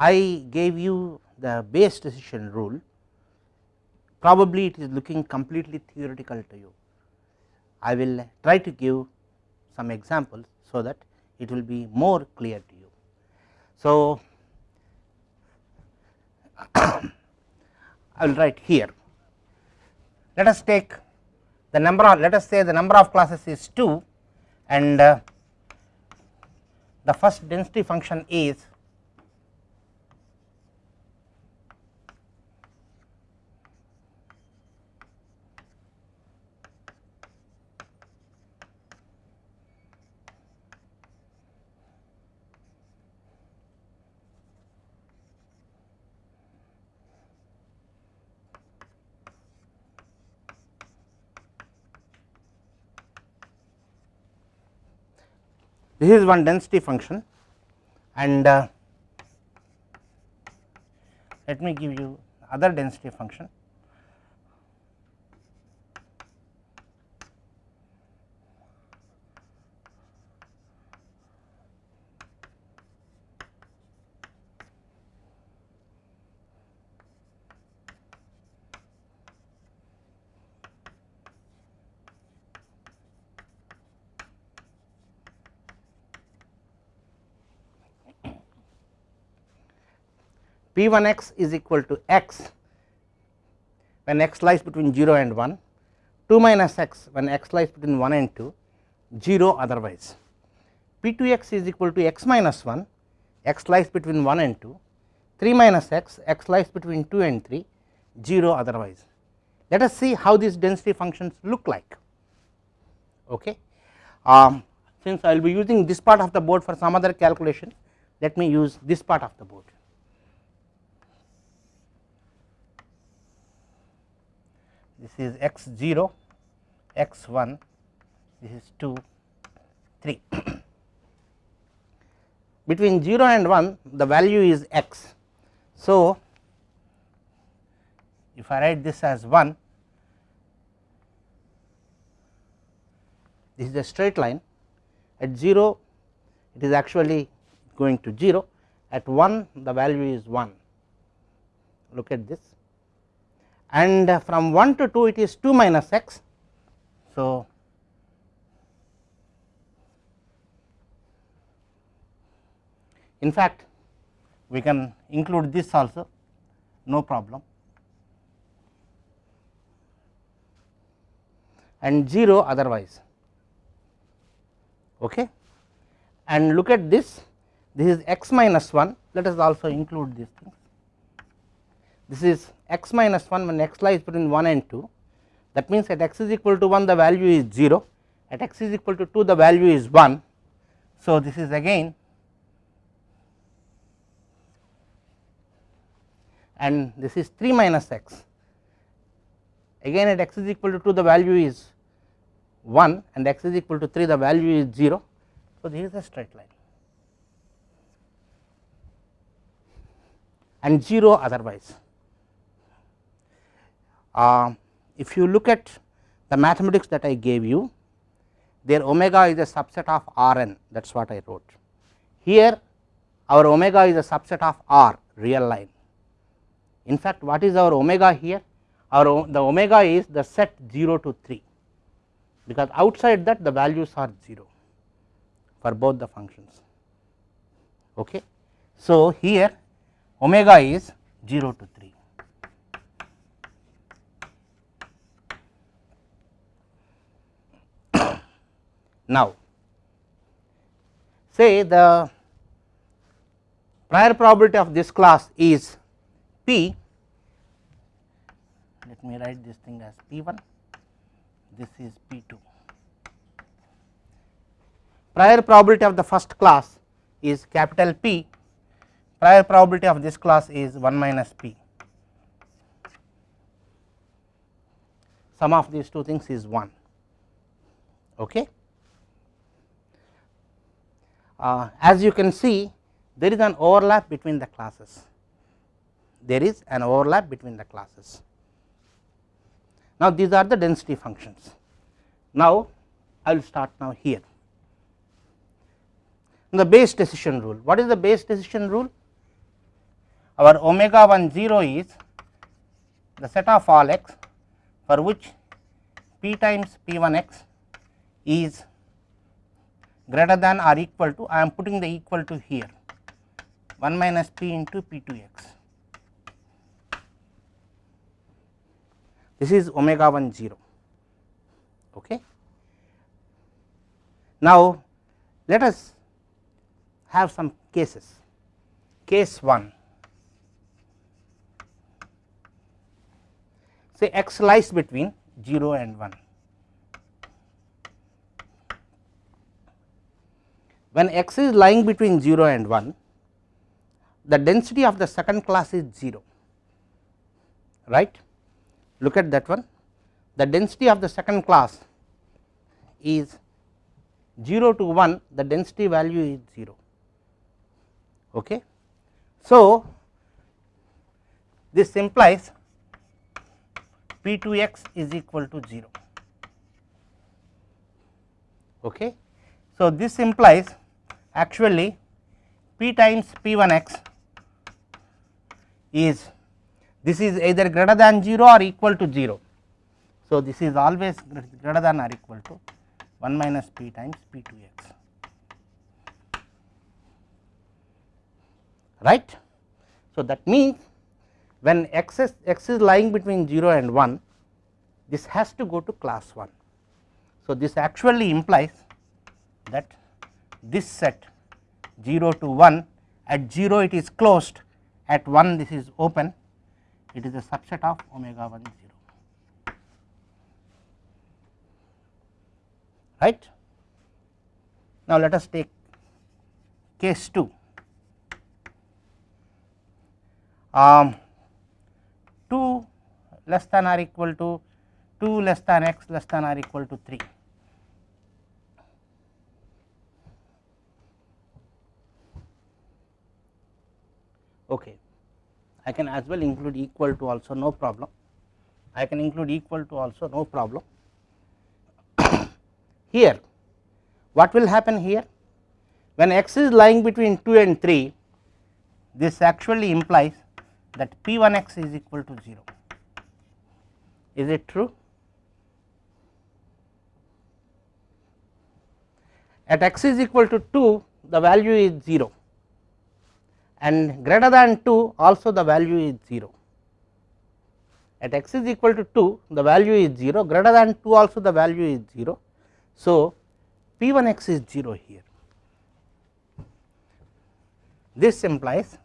I gave you the Bayes decision rule probably it is looking completely theoretical to you. I will try to give some examples so that it will be more clear to you. So, I will write here let us take the number of let us say the number of classes is 2 and uh, the first density function is this is one density function and uh, let me give you other density function P 1 x is equal to x when x lies between 0 and 1, 2 minus x when x lies between 1 and 2, 0 otherwise. P 2 x is equal to x minus 1, x lies between 1 and 2, 3 minus x, x lies between 2 and 3, 0 otherwise. Let us see how these density functions look like. Okay. Um, since I will be using this part of the board for some other calculation, let me use this part of the board. This is x 0, x 1, this is 2, 3. Between 0 and 1 the value is x. So, if I write this as 1, this is a straight line at 0 it is actually going to 0 at 1 the value is 1 look at this and uh, from 1 to 2 it is 2 minus x. So, in fact we can include this also no problem. And 0 otherwise. Okay? And look at this. This is x minus 1 let us also include these things. This is x minus 1 when x lies between 1 and 2 that means at x is equal to 1 the value is 0 at x is equal to 2 the value is 1. So, this is again and this is 3 minus x again at x is equal to 2 the value is 1 and x is equal to 3 the value is 0. So, this is a straight line and 0 otherwise. Uh, if you look at the mathematics that I gave you their omega is a subset of R n that is what I wrote. Here our omega is a subset of R real line. In fact, what is our omega here? Our the omega is the set 0 to 3 because outside that the values are 0 for both the functions. Okay. So, here omega is 0 to 3. Now, say the prior probability of this class is P, let me write this thing as P 1, this is P 2. Prior probability of the first class is capital P, prior probability of this class is 1 minus P. Sum of these two things is 1. Okay. Uh, as you can see there is an overlap between the classes, there is an overlap between the classes. Now, these are the density functions. Now, I will start now here. The Bayes decision rule, what is the Bayes decision rule? our omega 1 0 is the set of all x for which p times p 1 x is greater than or equal to I am putting the equal to here 1 minus p into p 2 x. This is omega 1 0. Okay. Now, let us have some cases. Case 1 say x lies between 0 and 1. When x is lying between 0 and 1, the density of the second class is 0, right. Look at that one. The density of the second class is 0 to 1, the density value is 0. Okay. So, this implies P 2 x is equal to 0. Okay. So, this implies actually P times P 1 x is this is either greater than 0 or equal to 0. So, this is always greater than or equal to 1 minus P times P 2 x right. So, that means when x is, x is lying between 0 and 1 this has to go to class 1. So, this actually implies that this set 0 to 1 at 0 it is closed. At 1 this is open. It is a subset of omega 1 0 right. Now, let us take case 2 um, 2 less than or equal to 2 less than x less than or equal to 3. Okay. I can as well include equal to also no problem. I can include equal to also no problem. here what will happen here when x is lying between 2 and 3 this actually implies that p 1 x is equal to 0 is it true at x is equal to 2 the value is 0 and greater than 2 also the value is 0 at x is equal to 2 the value is 0 greater than 2 also the value is 0. So, p 1 x is 0 here this implies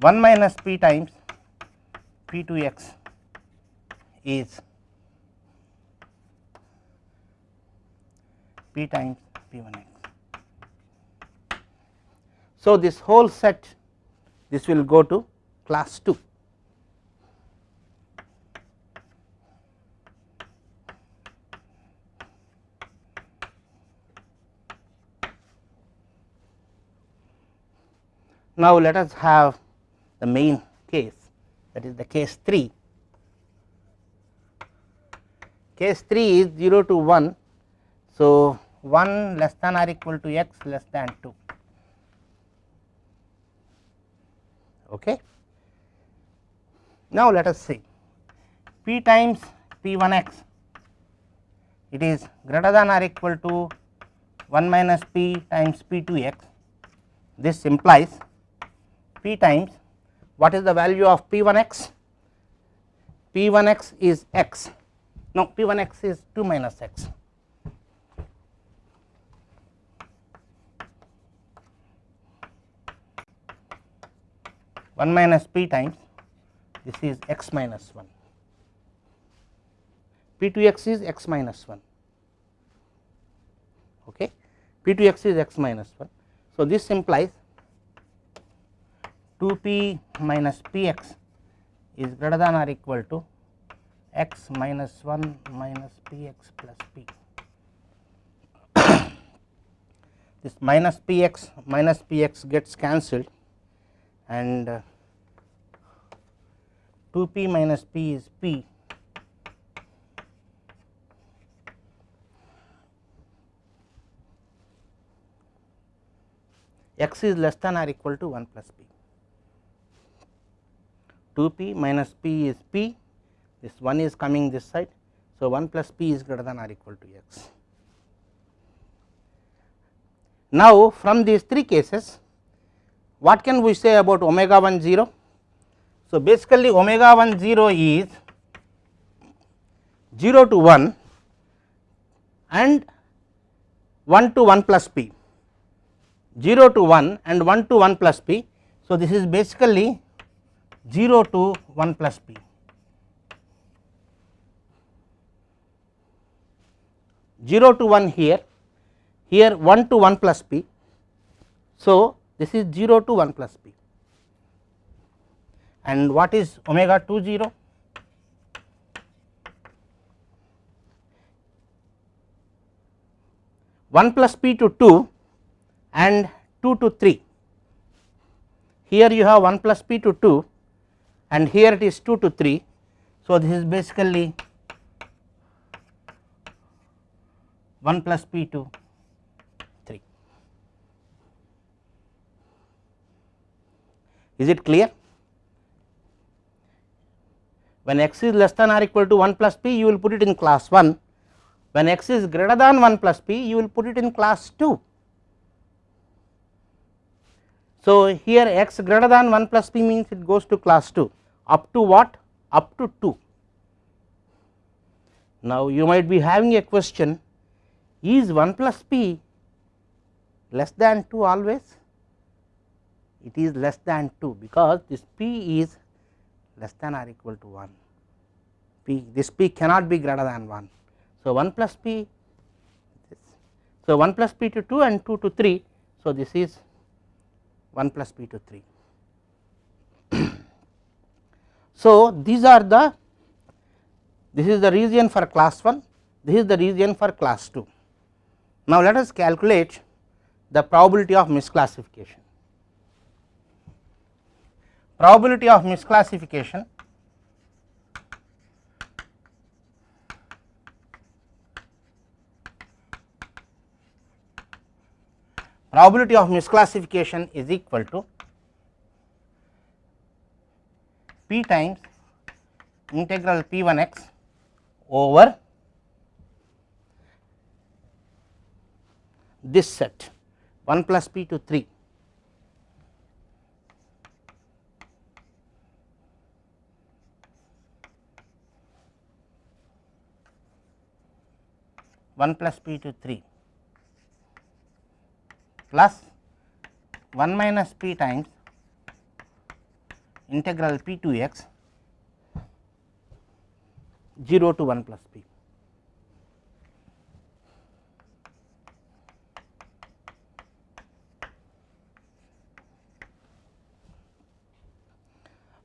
1 minus p times p 2 x is p times p 1 x. So, this whole set this will go to class 2. Now, let us have the main case that is the case 3. Case 3 is 0 to 1. So, 1 less than or equal to x less than 2. Okay. Now, let us see p times p 1 x it is greater than or equal to 1 minus p times p 2 x. This implies p times what is the value of p 1 x? p 1 x is x, no p 1 x is 2 minus x. One minus p times this is x minus 1, p 2 x is x minus 1, okay. p 2 x is x minus 1. So, this implies 2 p minus p x is greater than or equal to x minus 1 minus p x plus p. this minus p x minus p x gets cancelled and uh, uh, 2 p minus p is p x is less than or equal to 1 plus p. 2 p minus p is p, this 1 is coming this side. So, 1 plus p is greater than or equal to x. Now, from these three cases what can we say about omega 1 0? So, basically omega 1 0 is 0 to 1 and 1 to 1 plus p 0 to 1 and 1 to 1 plus p. So, this is basically 0 to 1 plus p. Zero to one here, here one to one plus p. So, this is 0 to 1 plus p and what is omega 2 0? One plus p to 2 and 2 to 3. Here you have 1 plus p to 2 and here it is 2 to 3. So, this is basically 1 plus p to 3 Is it clear? When x is less than or equal to 1 plus p, you will put it in class 1. When x is greater than 1 plus p, you will put it in class 2. So, here x greater than 1 plus p means it goes to class 2 up to what? Up to 2. Now, you might be having a question is 1 plus p less than 2 always? it is less than 2 because this p is less than or equal to 1 p this p cannot be greater than 1. So, 1 plus p so 1 plus p to 2 and 2 to 3. So, this is 1 plus p to 3. so, these are the this is the region for class 1 this is the region for class 2. Now, let us calculate the probability of misclassification probability of misclassification probability of misclassification is equal to p times integral p 1 x over this set 1 plus p to 3 1 plus p to 3 plus 1 minus p times integral p 2 x 0 to 1 plus p.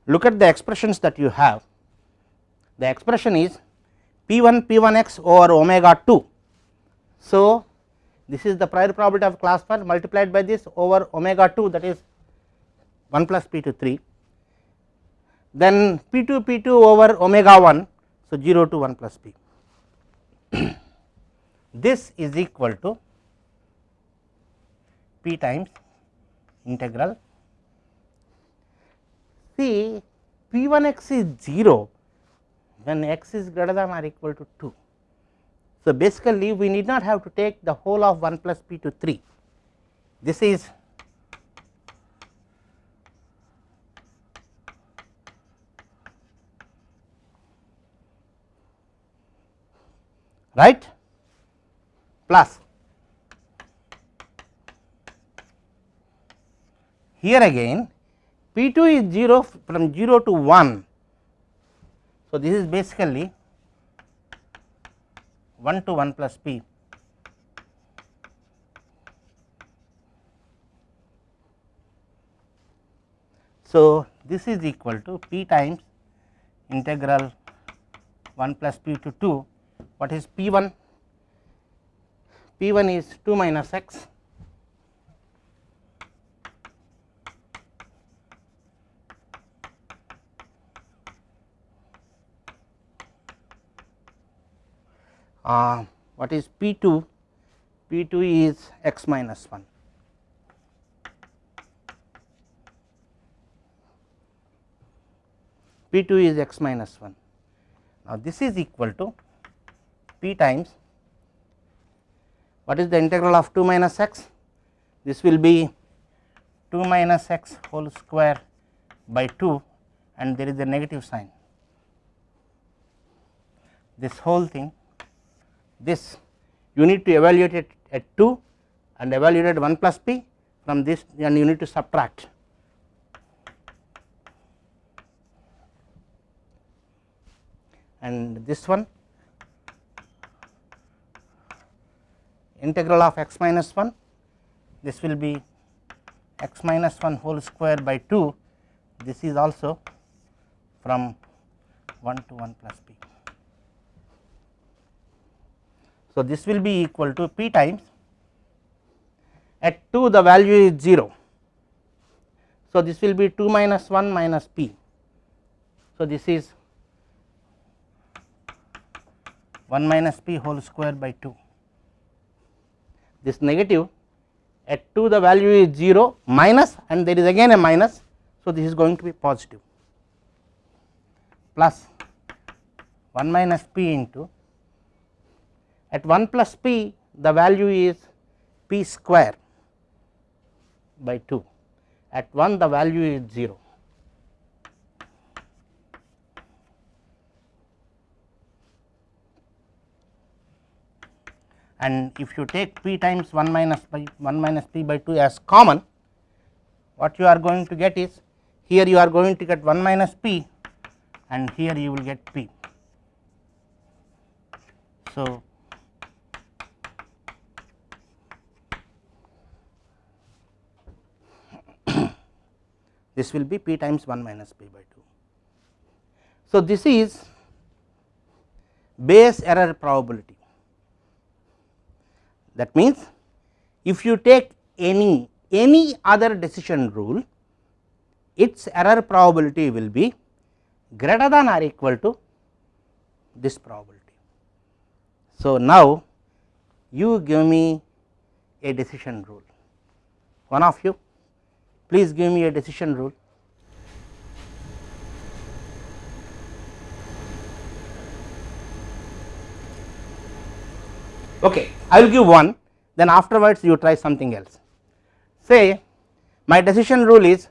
Look at the expressions that you have. The expression is p 1 p 1 x over omega 2 so, this is the prior probability of class 1 multiplied by this over omega 2 that is 1 plus p to 3 then p 2 p 2 over omega 1. So, 0 to 1 plus p. This is equal to p times integral. See p 1 x is 0 when x is greater than or equal to 2 so, basically we need not have to take the whole of 1 plus p to 3. This is right plus here again p 2 is 0 from 0 to 1. So, this is basically 1 to 1 plus p. So, this is equal to p times integral 1 plus p to 2 what is p 1 p 1 is 2 minus x uh, what is P 2 P 2 is x minus 1. P 2 is x minus 1. Now, this is equal to p times what is the integral of 2 minus x? This will be 2 minus x whole square by 2 and there is a negative sign. This whole thing this you need to evaluate it at 2 and evaluate 1 plus p from this and you need to subtract. And this one integral of x minus 1 this will be x minus 1 whole square by 2 this is also from 1 to 1 plus p. So, this will be equal to p times at 2 the value is 0. So, this will be 2 minus 1 minus p. So, this is 1 minus p whole square by 2 this negative at 2 the value is 0 minus and there is again a minus. So, this is going to be positive plus 1 minus p into at 1 plus p the value is p square by 2 at 1 the value is 0 and if you take p times 1 minus by 1 minus p by 2 as common what you are going to get is here you are going to get 1 minus p and here you will get p. So, this will be p times 1 minus p by 2. So, this is Bayes error probability that means, if you take any any other decision rule, its error probability will be greater than or equal to this probability. So, now you give me a decision rule, one of you please give me a decision rule. Okay. I will give one then afterwards you try something else. Say my decision rule is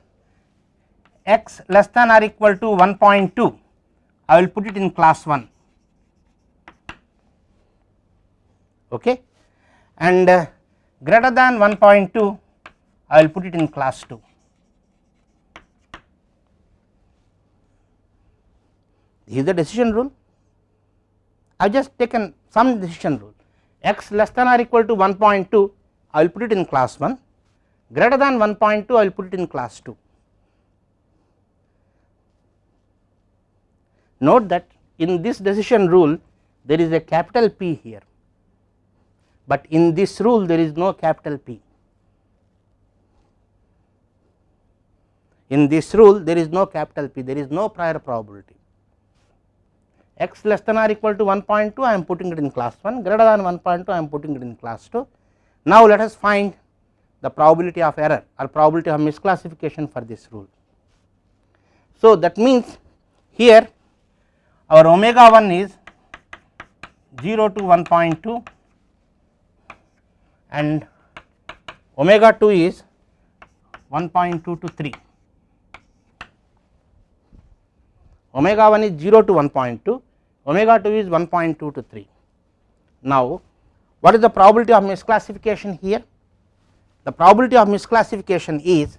x less than or equal to 1.2 I will put it in class 1 okay and uh, greater than 1.2 I will put it in class 2 this is the decision rule? I have just taken some decision rule. X less than or equal to 1.2 I will put it in class 1 greater than 1.2 I will put it in class 2. Note that in this decision rule there is a capital P here, but in this rule there is no capital P. In this rule there is no capital P, there is no prior probability x less than or equal to 1.2 I am putting it in class 1 greater than 1.2 I am putting it in class 2. Now, let us find the probability of error or probability of misclassification for this rule. So, that means here our omega 1 is 0 to 1.2 and omega 2 is 1.2 to 3. Omega 1 is 0 to 1.2 omega 2 is 1.2 to 3. Now, what is the probability of misclassification here? The probability of misclassification is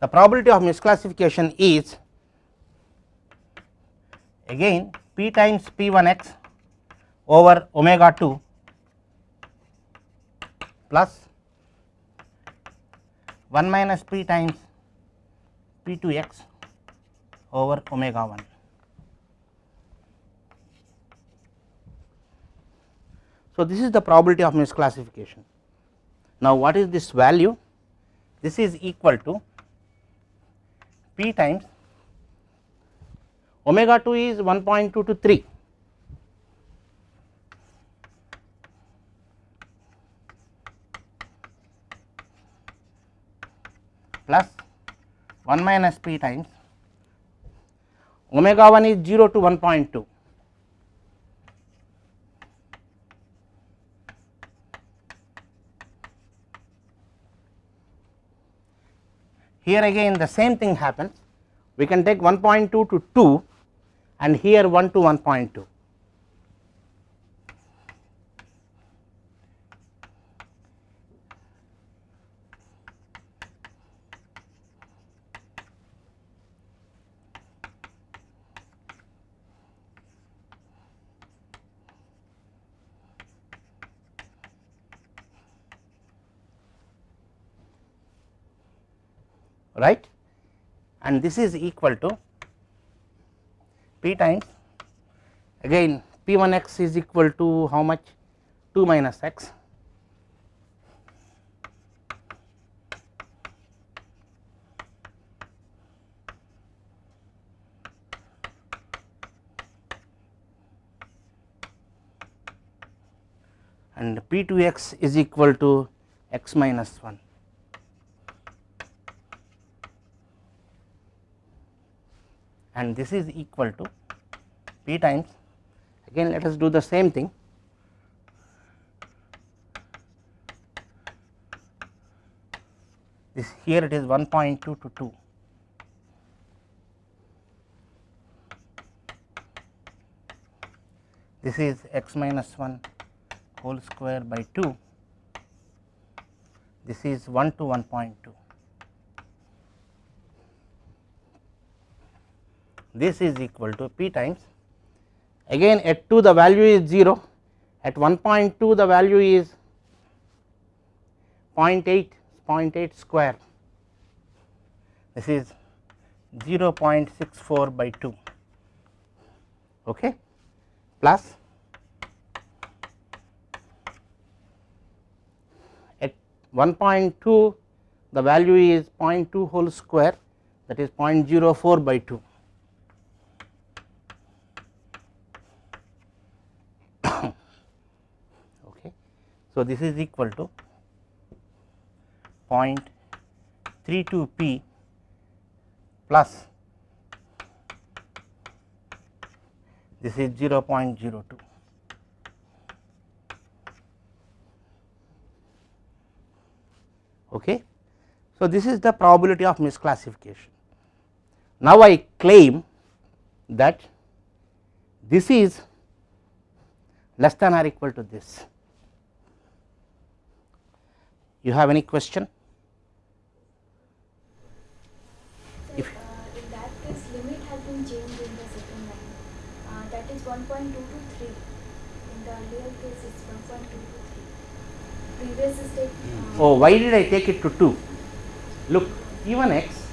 the probability of misclassification is again p times p 1 x over omega 2 plus 1 minus p times p 2 x over omega 1. So, this is the probability of misclassification. Now, what is this value? This is equal to p times omega 2 is 1.2 to 3 plus 1 minus p times omega 1 is 0 to 1.2 here again the same thing happens. We can take 1.2 to 2 and here 1 to 1.2 right? And this is equal to p times again p 1 x is equal to how much? 2 minus x. And p 2 x is equal to x minus 1 and this is equal to p times again let us do the same thing. This here it is 1.2 to 2 this is x minus 1 whole square by 2 this is 1 to 1.2 this is equal to p times again at 2 the value is 0 at 1.2 the value is 0.8 0.8 square. This is 0.64 by 2 okay plus at 1.2 the value is 0.2 whole square that is 0.04 by 2 So, this is equal to 0.32 p plus this is 0.02. Okay. So, this is the probability of misclassification. Now, I claim that this is less than or equal to this. Do you have any question? Sir, uh, in that case, limit has been changed in the second line. Uh, that is 1.2 to 3. In the earlier case, it's 1.2 to 3. Previous is take. Uh, Oh, why did I take it to 2? Look, P1 x,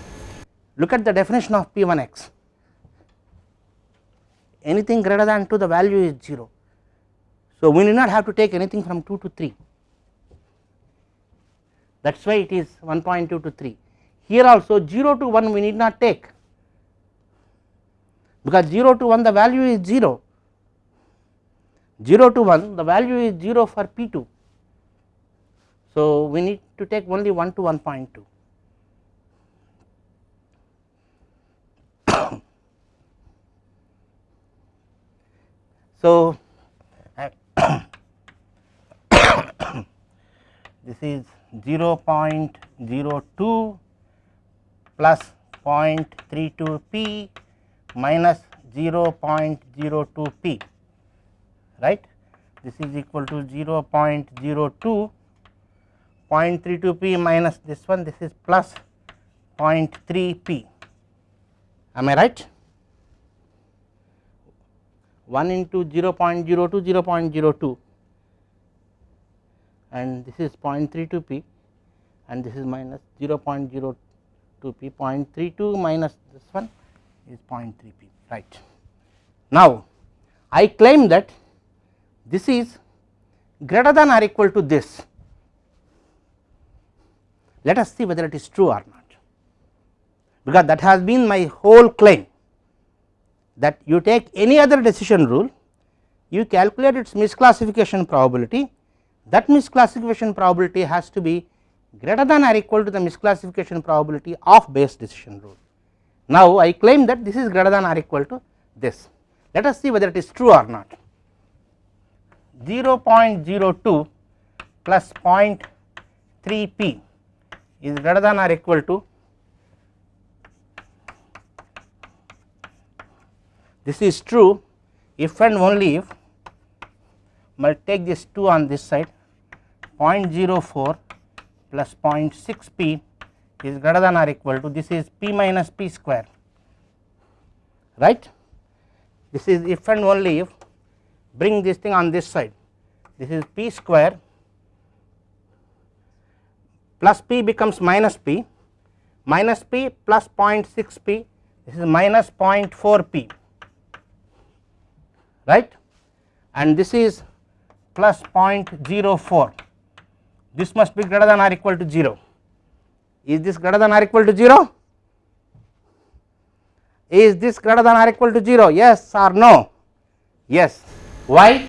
look at the definition of P1 x. Anything greater than 2, the value is 0. So, we need not have to take anything from 2 to 3. That is why it is 1.2 to 3. Here also 0 to 1 we need not take because 0 to 1 the value is 0, 0 to 1 the value is 0 for P 2. So, we need to take only 1 to 1.2. so, this is 0.02 plus 0.32 p minus 0.02 p right? This is equal to 0.02 0.32 p minus this one this is plus 0.3 p. Am i right? 1 into 0.02 0.02 and this is 0.32 p and this is minus 0.02 p 0.32 minus this one is 0.3 p right. Now, I claim that this is greater than or equal to this let us see whether it is true or not because that has been my whole claim that you take any other decision rule you calculate its misclassification probability that misclassification probability has to be greater than or equal to the misclassification probability of Bayes decision rule. Now, I claim that this is greater than or equal to this. Let us see whether it is true or not. 0.02 plus 0.3 p is greater than or equal to this is true if and only if I take this 2 on this side 0.04 plus 0.6 p is greater than or equal to this is p minus p square right. This is if and only if bring this thing on this side. This is p square plus p becomes minus p minus p plus 0.6 p this is minus 0.4 p right? And this is plus 0.04 this must be greater than or equal to 0 is this greater than or equal to 0 is this greater than or equal to 0 yes or no? Yes. Why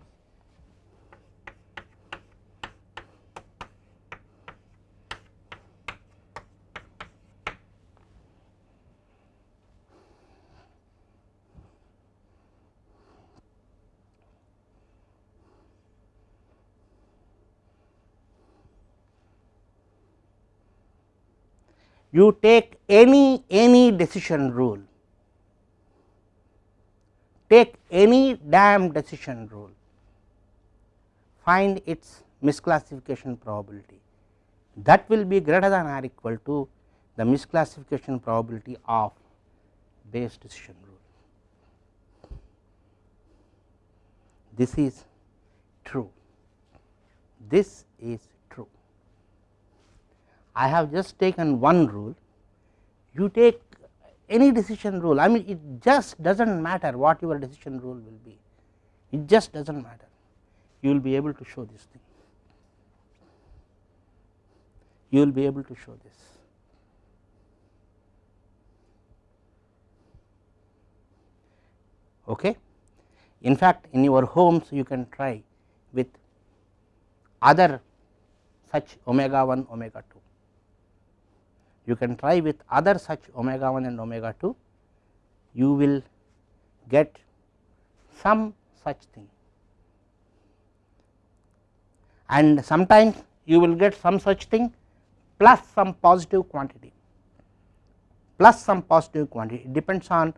you take any any decision rule. Take any damn decision rule. Find its misclassification probability. That will be greater than or equal to the misclassification probability of Bayes decision rule. This is true, this is I have just taken one rule, you take any decision rule, I mean it just does not matter what your decision rule will be, it just does not matter, you will be able to show this thing, you will be able to show this. Okay. In fact, in your homes you can try with other such omega 1 omega 2 you can try with other such omega 1 and omega 2 you will get some such thing and sometimes you will get some such thing plus some positive quantity plus some positive quantity it depends on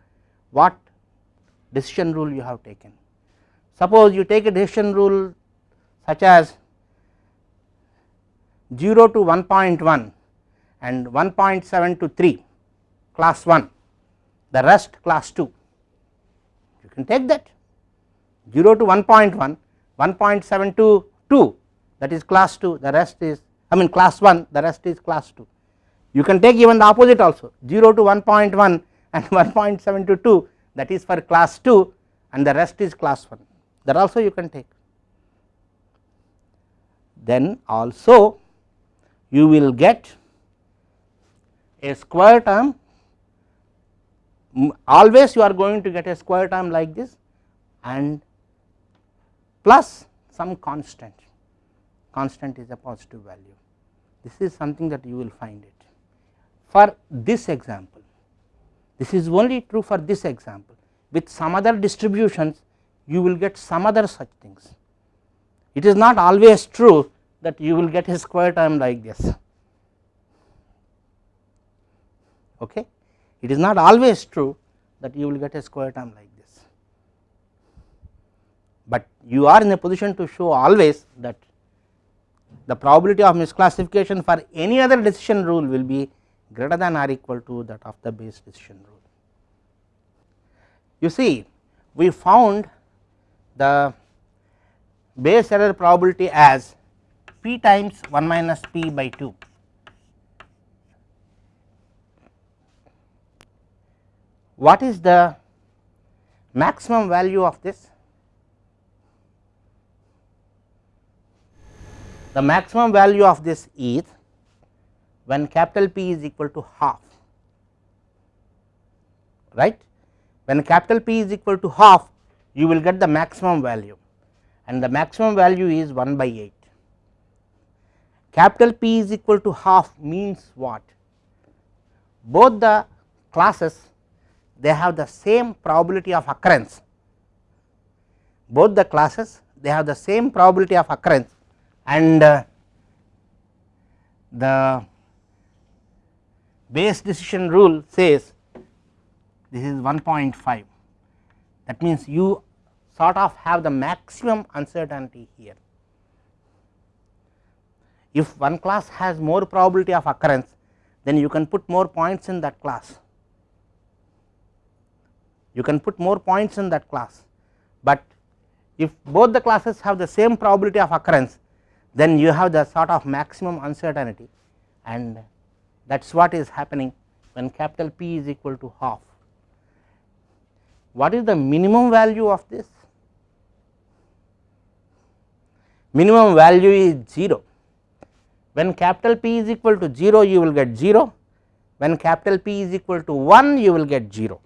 what decision rule you have taken. Suppose you take a decision rule such as 0 to 1.1 and 1.7 to 3 class 1 the rest class 2 you can take that. 0 to 1.1 1.7 to 2 that is class 2 the rest is I mean class 1 the rest is class 2 you can take even the opposite also. 0 to 1.1 and 1.7 to 2 that is for class 2 and the rest is class 1 that also you can take. Then also you will get a square term always you are going to get a square term like this and plus some constant, constant is a positive value. This is something that you will find it. For this example, this is only true for this example, with some other distributions you will get some other such things. It is not always true that you will get a square term like this. Okay. It is not always true that you will get a square term like this, but you are in a position to show always that the probability of misclassification for any other decision rule will be greater than or equal to that of the Bayes decision rule. You see we found the Bayes error probability as p times 1 minus p by 2 what is the maximum value of this? The maximum value of this is when capital P is equal to half right when capital P is equal to half you will get the maximum value and the maximum value is 1 by 8 capital P is equal to half means what? Both the classes they have the same probability of occurrence, both the classes they have the same probability of occurrence and uh, the Bayes decision rule says this is 1.5 that means you sort of have the maximum uncertainty here. If one class has more probability of occurrence then you can put more points in that class you can put more points in that class, but if both the classes have the same probability of occurrence then you have the sort of maximum uncertainty and that is what is happening when capital P is equal to half. What is the minimum value of this? Minimum value is 0. When capital P is equal to 0 you will get 0, when capital P is equal to 1 you will get 0.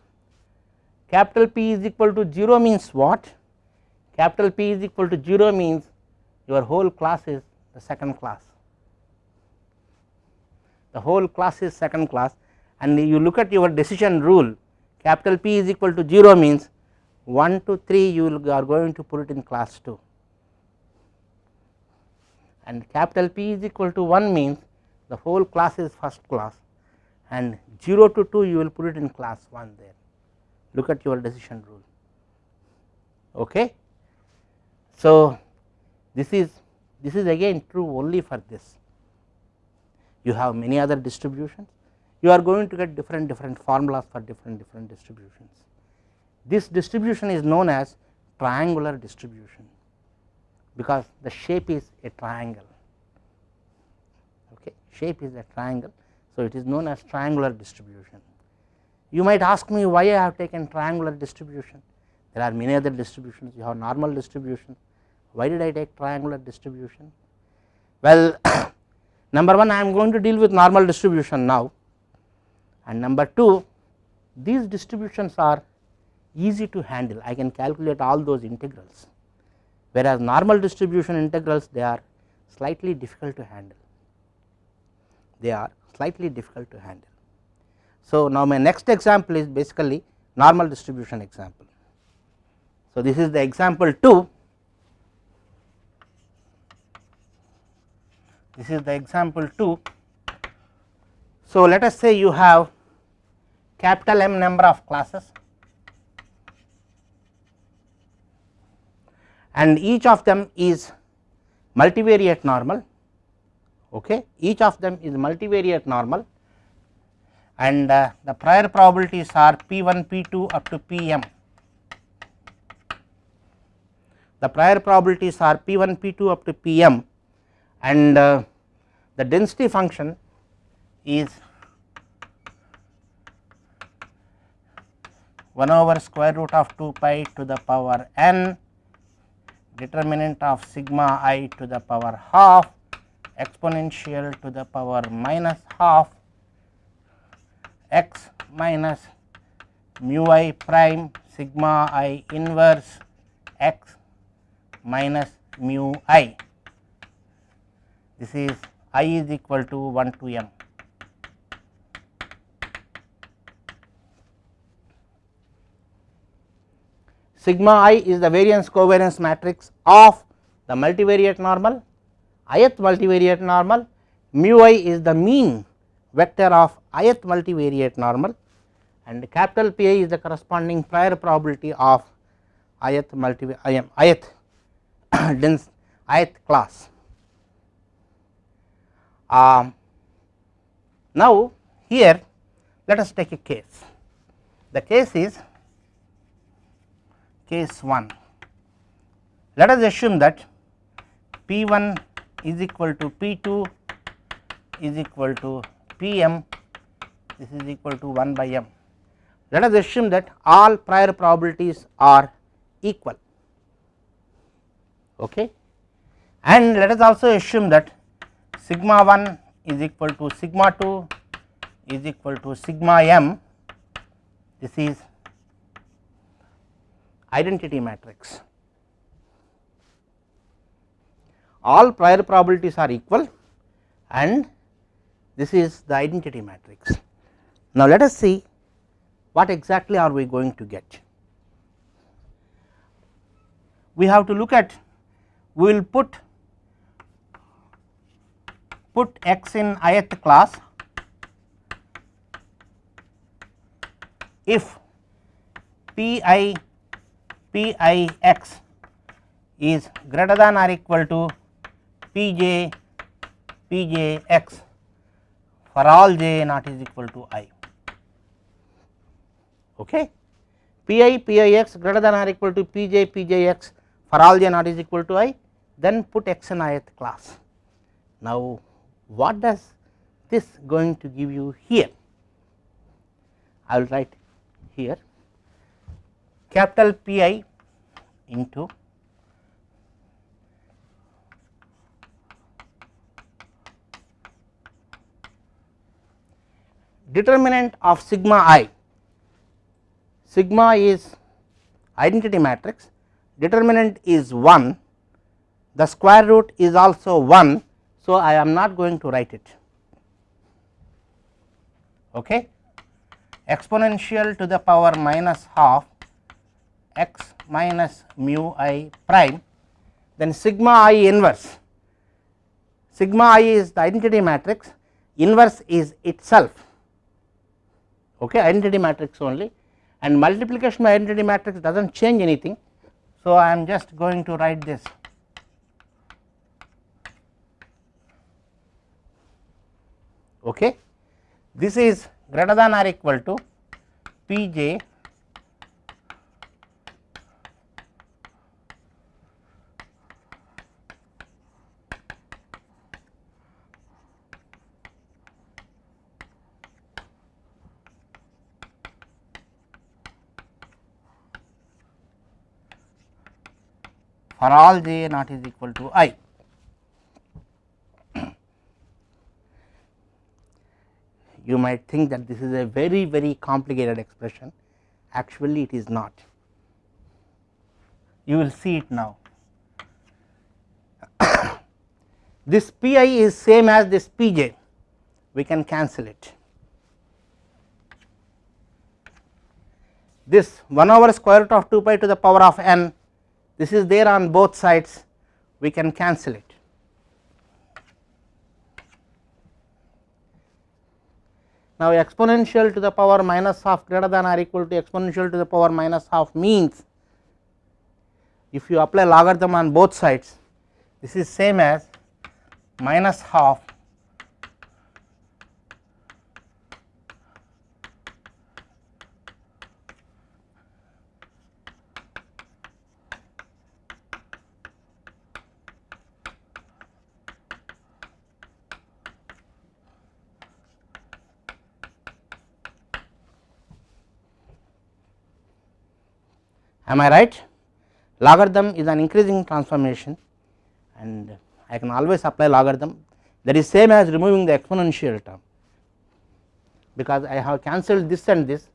Capital P is equal to 0 means what? Capital P is equal to 0 means your whole class is the second class. The whole class is second class and you look at your decision rule capital P is equal to 0 means 1 to 3 you are going to put it in class 2 and capital P is equal to 1 means the whole class is first class and 0 to 2 you will put it in class 1 there look at your decision rule. Okay? So this is this is again true only for this. You have many other distributions. You are going to get different different formulas for different different distributions. This distribution is known as triangular distribution because the shape is a triangle. Okay? Shape is a triangle. So it is known as triangular distribution you might ask me why i have taken triangular distribution. There are many other distributions. You have normal distribution. Why did i take triangular distribution? Well number 1 I am going to deal with normal distribution now. And number 2 these distributions are easy to handle. I can calculate all those integrals. Whereas normal distribution integrals they are slightly difficult to handle. They are slightly difficult to handle. So, now my next example is basically normal distribution example. So, this is the example 2 this is the example 2. So, let us say you have capital M number of classes and each of them is multivariate normal okay each of them is multivariate normal and uh, the prior probabilities are p1 p2 up to pm the prior probabilities are p1 p2 up to pm and uh, the density function is 1 over square root of 2 pi to the power n determinant of sigma i to the power half exponential to the power minus half x minus mu i prime sigma i inverse x minus mu i this is i is equal to 1 to m. Sigma i is the variance covariance matrix of the multivariate normal, ith multivariate normal, mu i is the mean vector of ith multivariate normal and capital P i is the corresponding prior probability of ith multi ith dense ith class. Um, now, here let us take a case. The case is case 1. Let us assume that P 1 is equal to P 2 is equal to P m this is equal to 1 by m. Let us assume that all prior probabilities are equal okay and let us also assume that sigma 1 is equal to sigma 2 is equal to sigma m this is identity matrix. All prior probabilities are equal and this is the identity matrix. Now, let us see what exactly are we going to get. We have to look at we will put put x in ith class if p i p i x is greater than or equal to p j p j x for all j not is equal to i. Okay. p i p i x greater than or equal to pj p j p j x for all j not is equal to i then put x in ith class. Now, what does this going to give you here? I will write here capital P i into determinant of sigma i. Sigma is identity matrix, determinant is 1, the square root is also 1. So, I am not going to write it. Okay. Exponential to the power minus half x minus mu i prime, then sigma i inverse. Sigma i is the identity matrix, inverse is itself okay, identity matrix only and multiplication by identity matrix does not change anything. So, I am just going to write this okay. This is greater than or equal to P j for all j not is equal to i. You might think that this is a very very complicated expression, actually it is not. You will see it now. this p i is same as this p j, we can cancel it. This 1 over square root of 2 pi to the power of n this is there on both sides we can cancel it. Now, exponential to the power minus half greater than or equal to exponential to the power minus half means if you apply logarithm on both sides this is same as minus half am I right? Logarithm is an increasing transformation and I can always apply logarithm that is same as removing the exponential term because I have cancelled this and this.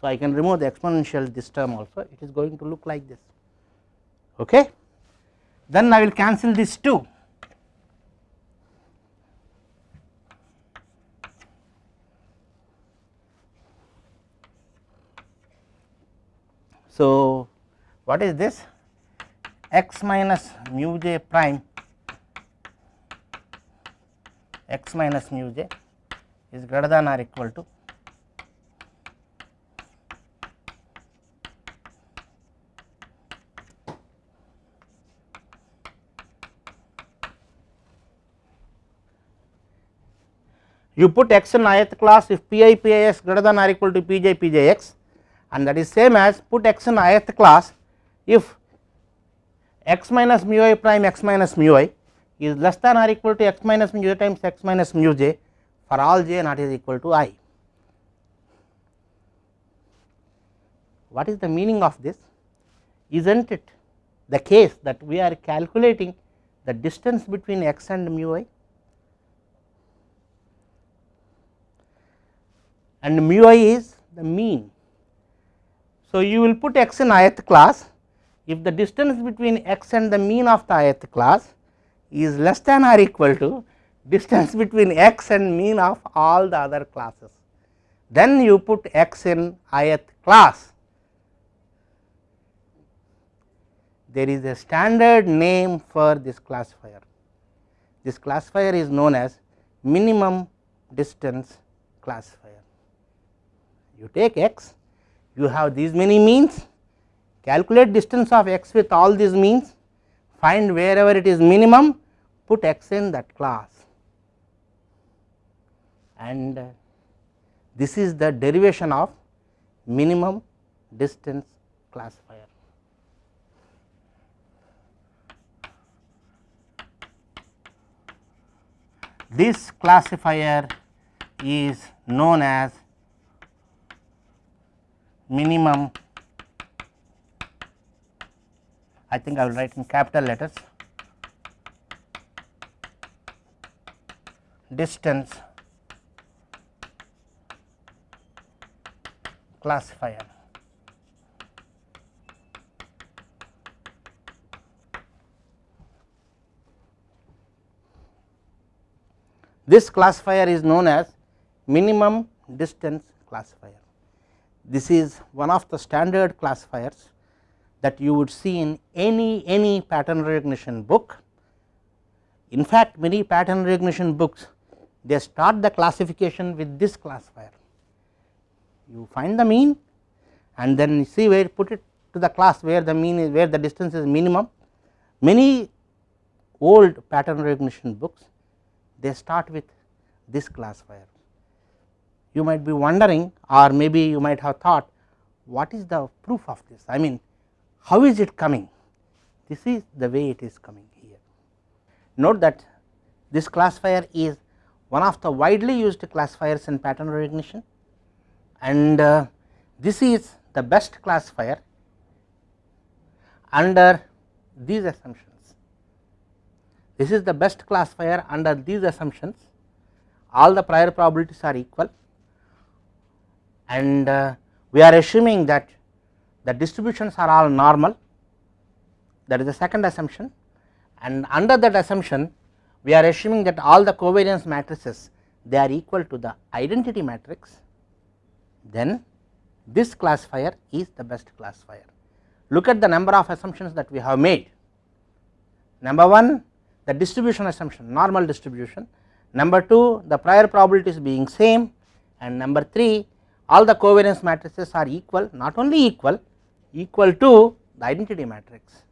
So, I can remove the exponential this term also it is going to look like this okay. Then I will cancel this too So, what is this? X minus mu j prime. X minus mu j is greater than or equal to you put x in ith class if p i p i x greater than or equal to p j p j x and that is same as put x in ith class if x minus mu i prime x minus mu i is less than or equal to x minus mu j times x minus mu j for all j not is equal to i. What is the meaning of this? is not it the case that we are calculating the distance between x and mu i and mu i is the mean so, you will put x in ith class if the distance between x and the mean of the ith class is less than or equal to distance between x and mean of all the other classes. Then you put x in ith class. There is a standard name for this classifier. This classifier is known as minimum distance classifier. You take x, you have these many means, calculate distance of x with all these means, find wherever it is minimum, put x in that class. And uh, this is the derivation of minimum distance classifier. This classifier is known as minimum I think I will write in capital letters distance classifier. This classifier is known as minimum distance classifier. This is one of the standard classifiers that you would see in any any pattern recognition book. In fact, many pattern recognition books they start the classification with this classifier. You find the mean and then you see where put it to the class where the mean is where the distance is minimum. Many old pattern recognition books they start with this classifier. You might be wondering or maybe you might have thought what is the proof of this I mean how is it coming this is the way it is coming here. Note that this classifier is one of the widely used classifiers in pattern recognition and uh, this is the best classifier under these assumptions. This is the best classifier under these assumptions all the prior probabilities are equal and uh, we are assuming that the distributions are all normal. That is the second assumption. And under that assumption we are assuming that all the covariance matrices they are equal to the identity matrix. Then this classifier is the best classifier. Look at the number of assumptions that we have made. Number 1 the distribution assumption normal distribution, number 2 the prior probabilities being same. And number 3 all the covariance matrices are equal not only equal equal to the identity matrix.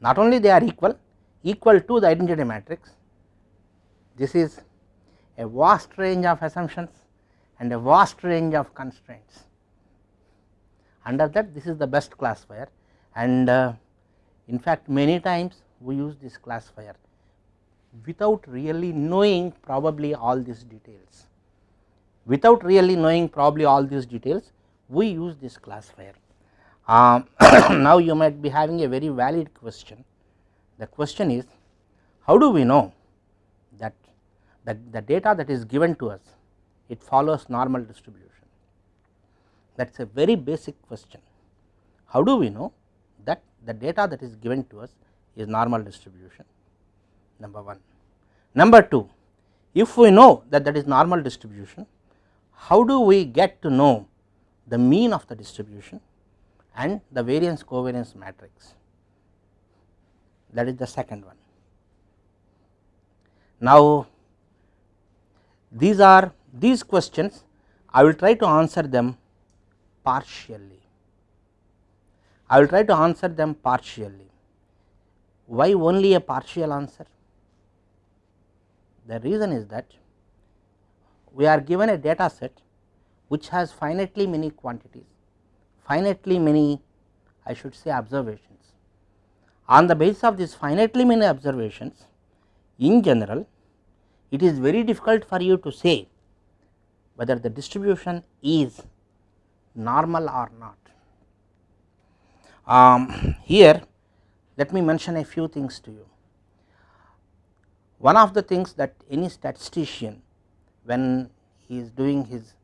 Not only they are equal equal to the identity matrix. This is a vast range of assumptions and a vast range of constraints. Under that this is the best classifier and uh, in fact many times we use this classifier without really knowing probably all these details without really knowing probably all these details we use this classifier. Um, now you might be having a very valid question the question is how do we know that the, the data that is given to us it follows normal distribution that is a very basic question. How do we know that the data that is given to us is normal distribution number 1. Number 2 if we know that that is normal distribution how do we get to know the mean of the distribution and the variance covariance matrix that is the second one. Now these are these questions I will try to answer them partially. I will try to answer them partially. Why only a partial answer? The reason is that we are given a data set which has finitely many quantities, finitely many I should say observations. On the basis of these finitely many observations in general it is very difficult for you to say whether the distribution is normal or not. Um, here let me mention a few things to you. One of the things that any statistician when he is doing his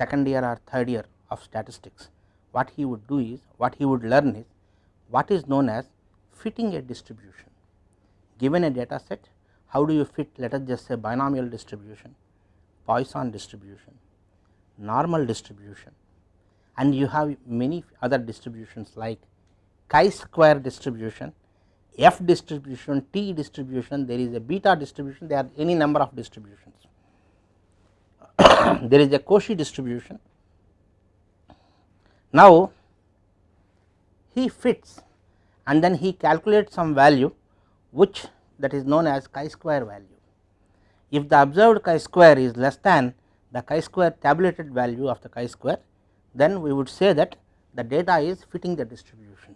second year or third year of statistics, what he would do is what he would learn is what is known as fitting a distribution. Given a data set, how do you fit let us just say binomial distribution, Poisson distribution, normal distribution and you have many other distributions like chi square distribution, f distribution, t distribution, there is a beta distribution, there are any number of distributions. there is a Cauchy distribution. Now, he fits and then he calculates some value which that is known as chi square value. If the observed chi square is less than the chi square tabulated value of the chi square, then we would say that the data is fitting the distribution.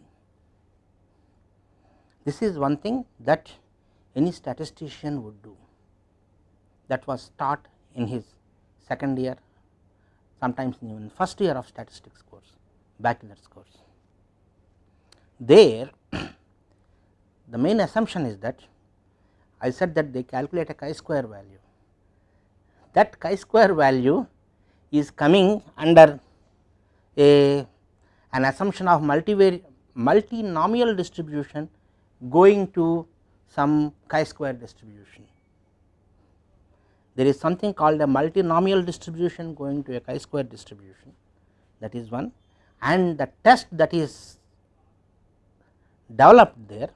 This is one thing that any statistician would do that was taught in his second year sometimes even first year of statistics course bachelor's course. There the main assumption is that I said that they calculate a chi square value that chi square value is coming under a an assumption of multinomial distribution going to some chi square distribution. There is something called a multinomial distribution going to a chi square distribution that is one and the test that is developed there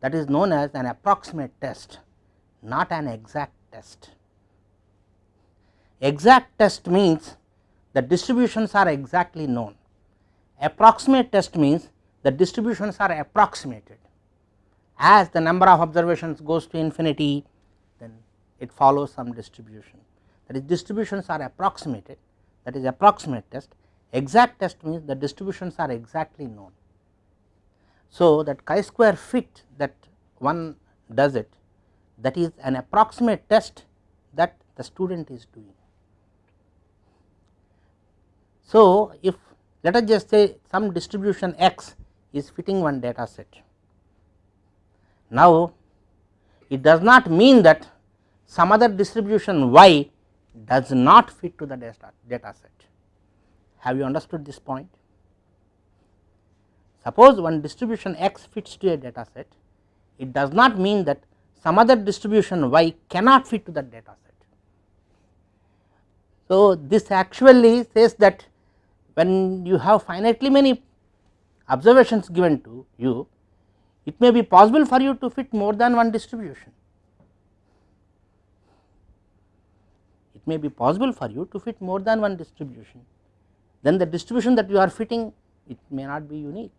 that is known as an approximate test not an exact test. Exact test means the distributions are exactly known. Approximate test means the distributions are approximated. As the number of observations goes to infinity, it follows some distribution. That is distributions are approximated, that is approximate test. Exact test means the distributions are exactly known. So, that chi square fit that one does it that is an approximate test that the student is doing. So, if let us just say some distribution x is fitting one data set. Now, it does not mean that some other distribution y does not fit to the data, set. Have you understood this point? Suppose one distribution x fits to a data set, it does not mean that some other distribution y cannot fit to that data set. So, this actually says that when you have finitely many observations given to you, it may be possible for you to fit more than one distribution. May be possible for you to fit more than one distribution, then the distribution that you are fitting it may not be unique.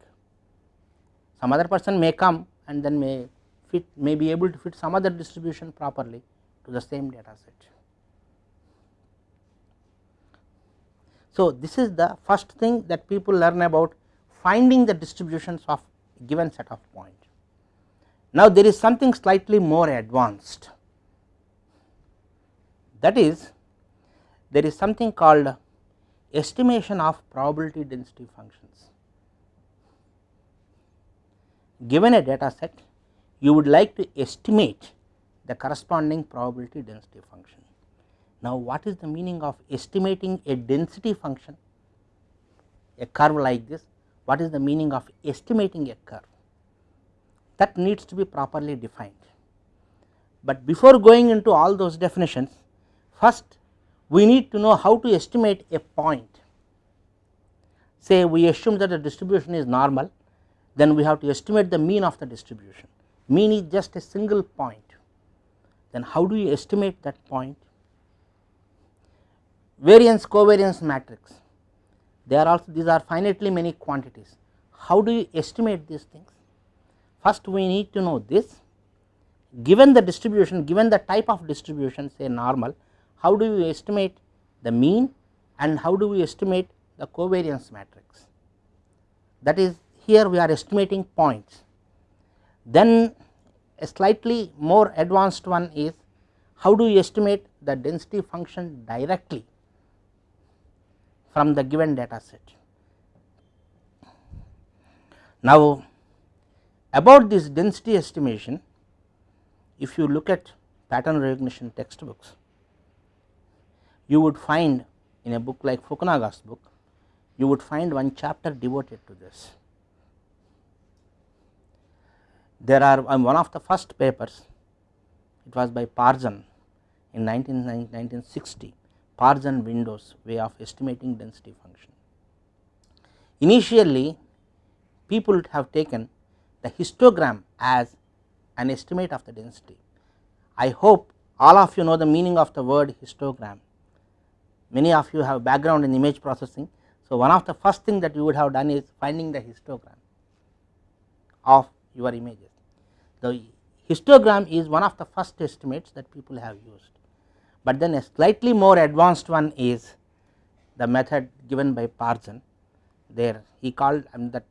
Some other person may come and then may fit may be able to fit some other distribution properly to the same data set. So, this is the first thing that people learn about finding the distributions of given set of point. Now, there is something slightly more advanced that is there is something called estimation of probability density functions. Given a data set you would like to estimate the corresponding probability density function. Now, what is the meaning of estimating a density function a curve like this what is the meaning of estimating a curve that needs to be properly defined. But before going into all those definitions first we need to know how to estimate a point. Say we assume that the distribution is normal then we have to estimate the mean of the distribution. Mean is just a single point. Then how do you estimate that point? Variance covariance matrix. They are also these are finitely many quantities. How do you estimate these things? First we need to know this. Given the distribution given the type of distribution say normal how do you estimate the mean and how do we estimate the covariance matrix that is here we are estimating points then a slightly more advanced one is how do you estimate the density function directly from the given data set. Now, about this density estimation if you look at pattern recognition textbooks you would find in a book like Fukunaga's book you would find one chapter devoted to this there are um, one of the first papers it was by Parzen in 19, 1960 Parzen Windows way of estimating density function. Initially people have taken the histogram as an estimate of the density. I hope all of you know the meaning of the word histogram. Many of you have background in image processing. So, one of the first thing that you would have done is finding the histogram of your images. The histogram is one of the first estimates that people have used, but then a slightly more advanced one is the method given by Parzen there he called um, that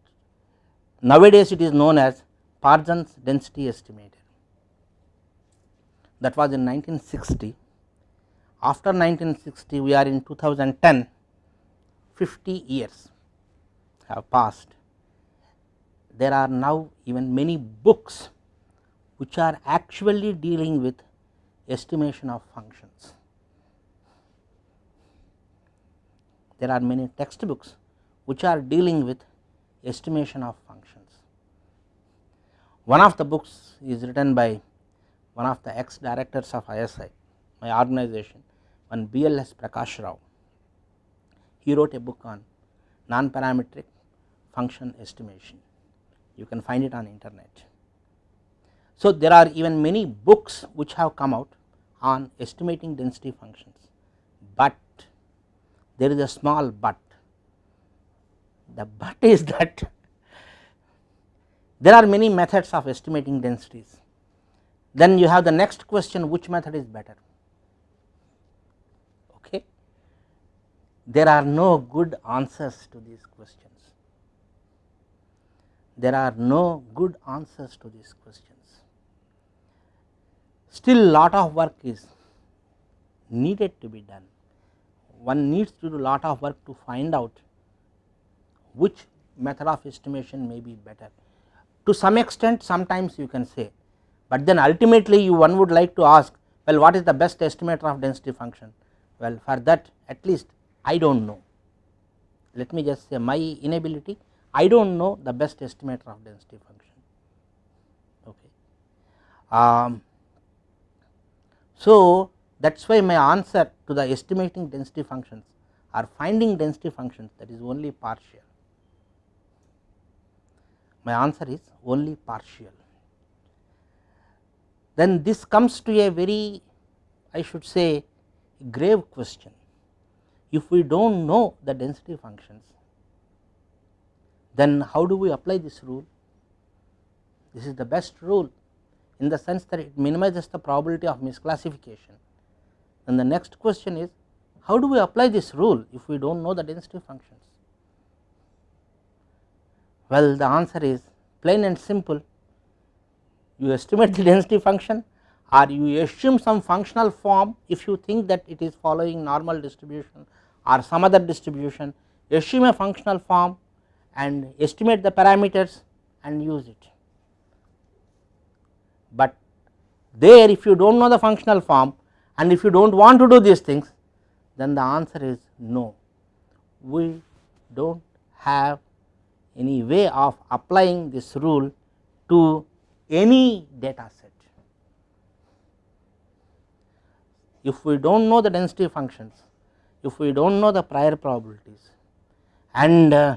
nowadays it is known as Parzen's density estimator that was in 1960. After 1960 we are in 2010 50 years have passed. There are now even many books which are actually dealing with estimation of functions. There are many textbooks which are dealing with estimation of functions. One of the books is written by one of the ex directors of ISI, my organization, one BLS Prakasa Rao. He wrote a book on non-parametric function estimation. You can find it on internet. So, there are even many books which have come out on estimating density functions, but there is a small but the but is that there are many methods of estimating densities. Then you have the next question which method is better. Okay. There are no good answers to these questions. There are no good answers to these questions. Still lot of work is needed to be done. One needs to do lot of work to find out which method of estimation may be better. To some extent sometimes you can say, but then ultimately you one would like to ask well what is the best estimator of density function. Well for that at least I do not know, let me just say my inability I do not know the best estimator of density function. Okay. Um, so, that is why my answer to the estimating density functions or finding density functions that is only partial my answer is only partial. Then this comes to a very I should say grave question. If we do not know the density functions, then how do we apply this rule? This is the best rule in the sense that it minimizes the probability of misclassification. Then the next question is how do we apply this rule if we do not know the density functions? Well, the answer is plain and simple. You estimate the density function or you assume some functional form if you think that it is following normal distribution or some other distribution, assume a functional form and estimate the parameters and use it. But there if you do not know the functional form and if you do not want to do these things then the answer is no, we do not have any way of applying this rule to any data set. If we do not know the density functions, if we do not know the prior probabilities and uh,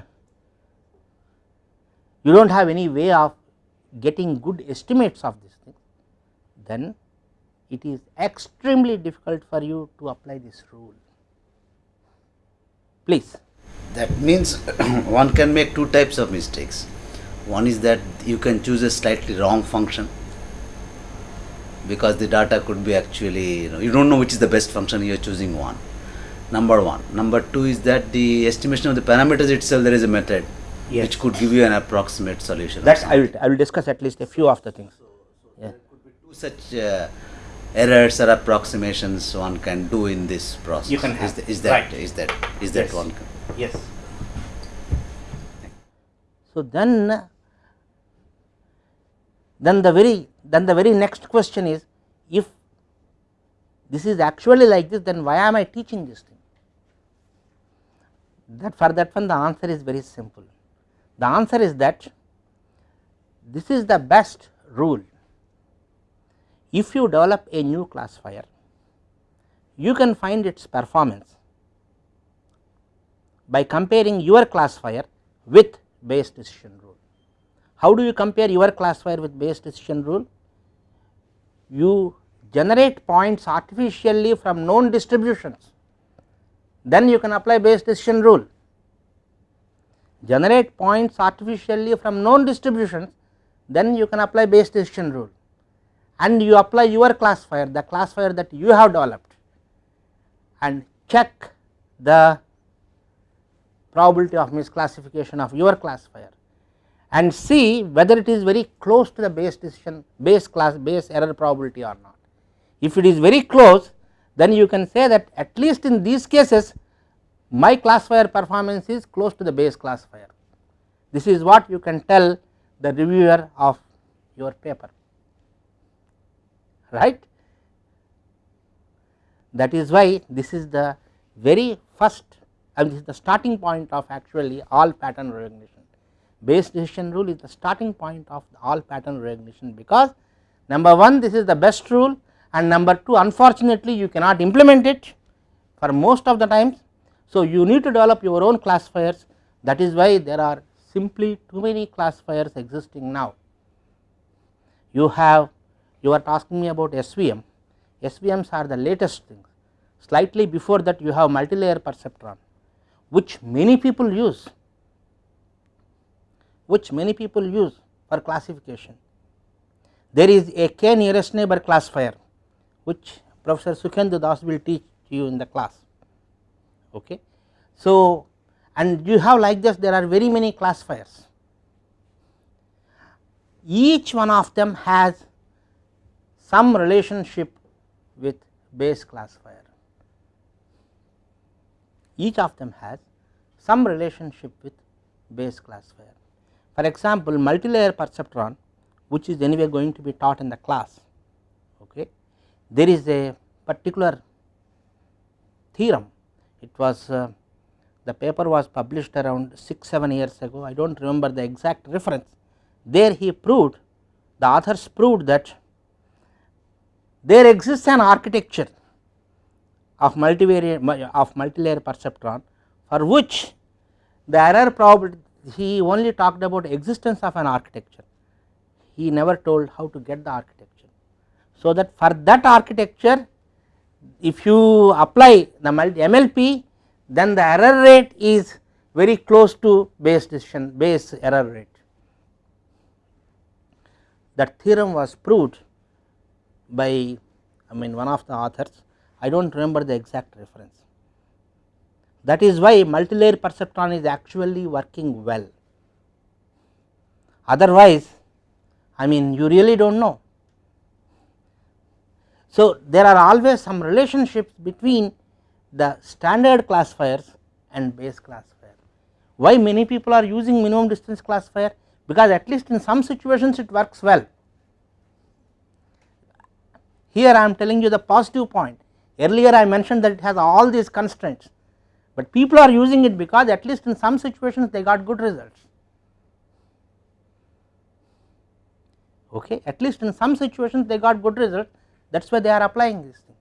you do not have any way of getting good estimates of this things, then it is extremely difficult for you to apply this rule. Please. That means one can make two types of mistakes. One is that you can choose a slightly wrong function because the data could be actually, you know, you don't know which is the best function, you are choosing one. Number one. Number two is that the estimation of the parameters itself, there is a method yes. which could give you an approximate solution. That's I will, I will discuss at least a few of the things. So, so yeah. there could be two such uh, errors or approximations one can do in this process. You can have. Is, the, is that right. is that is that yes. one? Yes. So then, then the very then the very next question is if this is actually like this then why am I teaching this thing? That for that one the answer is very simple. The answer is that this is the best rule. if you develop a new classifier, you can find its performance by comparing your classifier with Bayes decision rule. How do you compare your classifier with Bayes decision rule? You generate points artificially from known distributions, then you can apply Bayes decision rule. Generate points artificially from known distributions, then you can apply Bayes decision rule and you apply your classifier, the classifier that you have developed and check the probability of misclassification of your classifier and see whether it is very close to the Bayes decision Bayes class Bayes error probability or not. If it is very close then you can say that at least in these cases my classifier performance is close to the Bayes classifier. This is what you can tell the reviewer of your paper right. That is why this is the very first and this is the starting point of actually all pattern recognition. Bayes decision rule is the starting point of all pattern recognition because number 1 this is the best rule and number 2 unfortunately you cannot implement it for most of the times. So, you need to develop your own classifiers that is why there are simply too many classifiers existing now. You have you are asking me about SVM, SVMs are the latest things slightly before that you have multilayer perceptron which many people use which many people use for classification. There is a k nearest neighbor classifier which Professor Sukhendu Das will teach you in the class. Okay. So, and you have like this there are very many classifiers each one of them has some relationship with Bayes classifier. Each of them has some relationship with Bayes classifier. For example, multilayer perceptron which is anyway going to be taught in the class. Okay. There is a particular theorem, it was uh, the paper was published around 6 7 years ago, I do not remember the exact reference. There he proved the authors proved that there exists an architecture of multivariate of multilayer perceptron for which the error probability he only talked about existence of an architecture he never told how to get the architecture. So, that for that architecture if you apply the MLP then the error rate is very close to Bayes decision Bayes error rate. That theorem was proved by I mean one of the authors I do not remember the exact reference. That is why multilayer perceptron is actually working well otherwise I mean you really do not know. So, there are always some relationships between the standard classifiers and Bayes classifier. Why many people are using minimum distance classifier? Because at least in some situations it works well here I am telling you the positive point earlier I mentioned that it has all these constraints, but people are using it because at least in some situations they got good results. Okay, at least in some situations they got good results that is why they are applying this thing.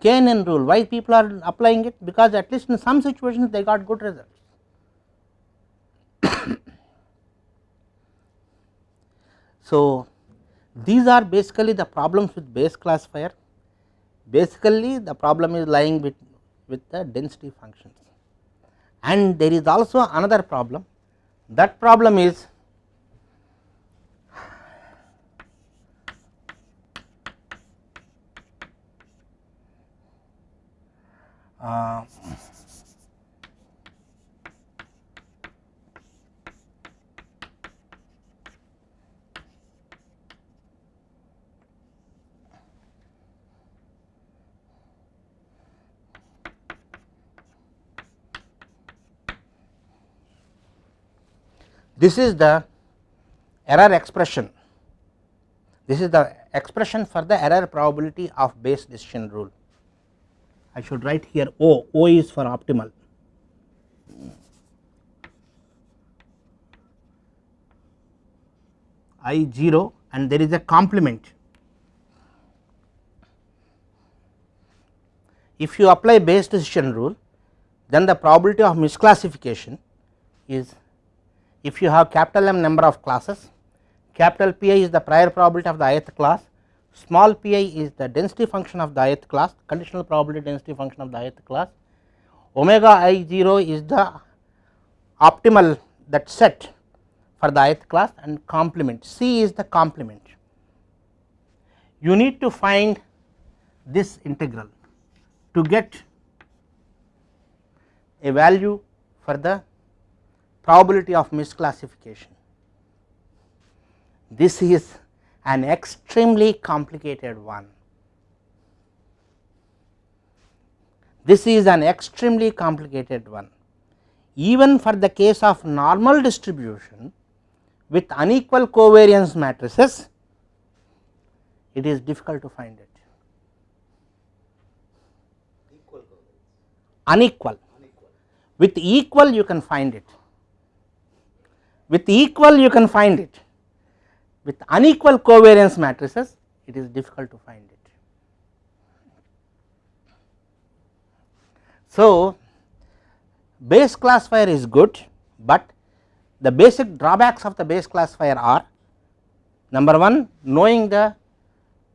KNN rule why people are applying it because at least in some situations they got good results. so, these are basically the problems with Bayes classifier. Basically, the problem is lying with, with the density functions. And there is also another problem. That problem is uh, This is the error expression, this is the expression for the error probability of Bayes decision rule. I should write here O, O is for optimal. I 0 and there is a complement. If you apply Bayes decision rule, then the probability of misclassification is if you have capital M number of classes, capital P i is the prior probability of the ith class small pi is the density function of the ith class conditional probability density function of the ith class omega i 0 is the optimal that set for the ith class and complement c is the complement. You need to find this integral to get a value for the probability of misclassification. This is an extremely complicated one. This is an extremely complicated one. Even for the case of normal distribution with unequal covariance matrices, it is difficult to find it. Unequal. With equal you can find it. With equal you can find it with unequal covariance matrices it is difficult to find it. So, Bayes classifier is good, but the basic drawbacks of the Bayes classifier are number 1 knowing the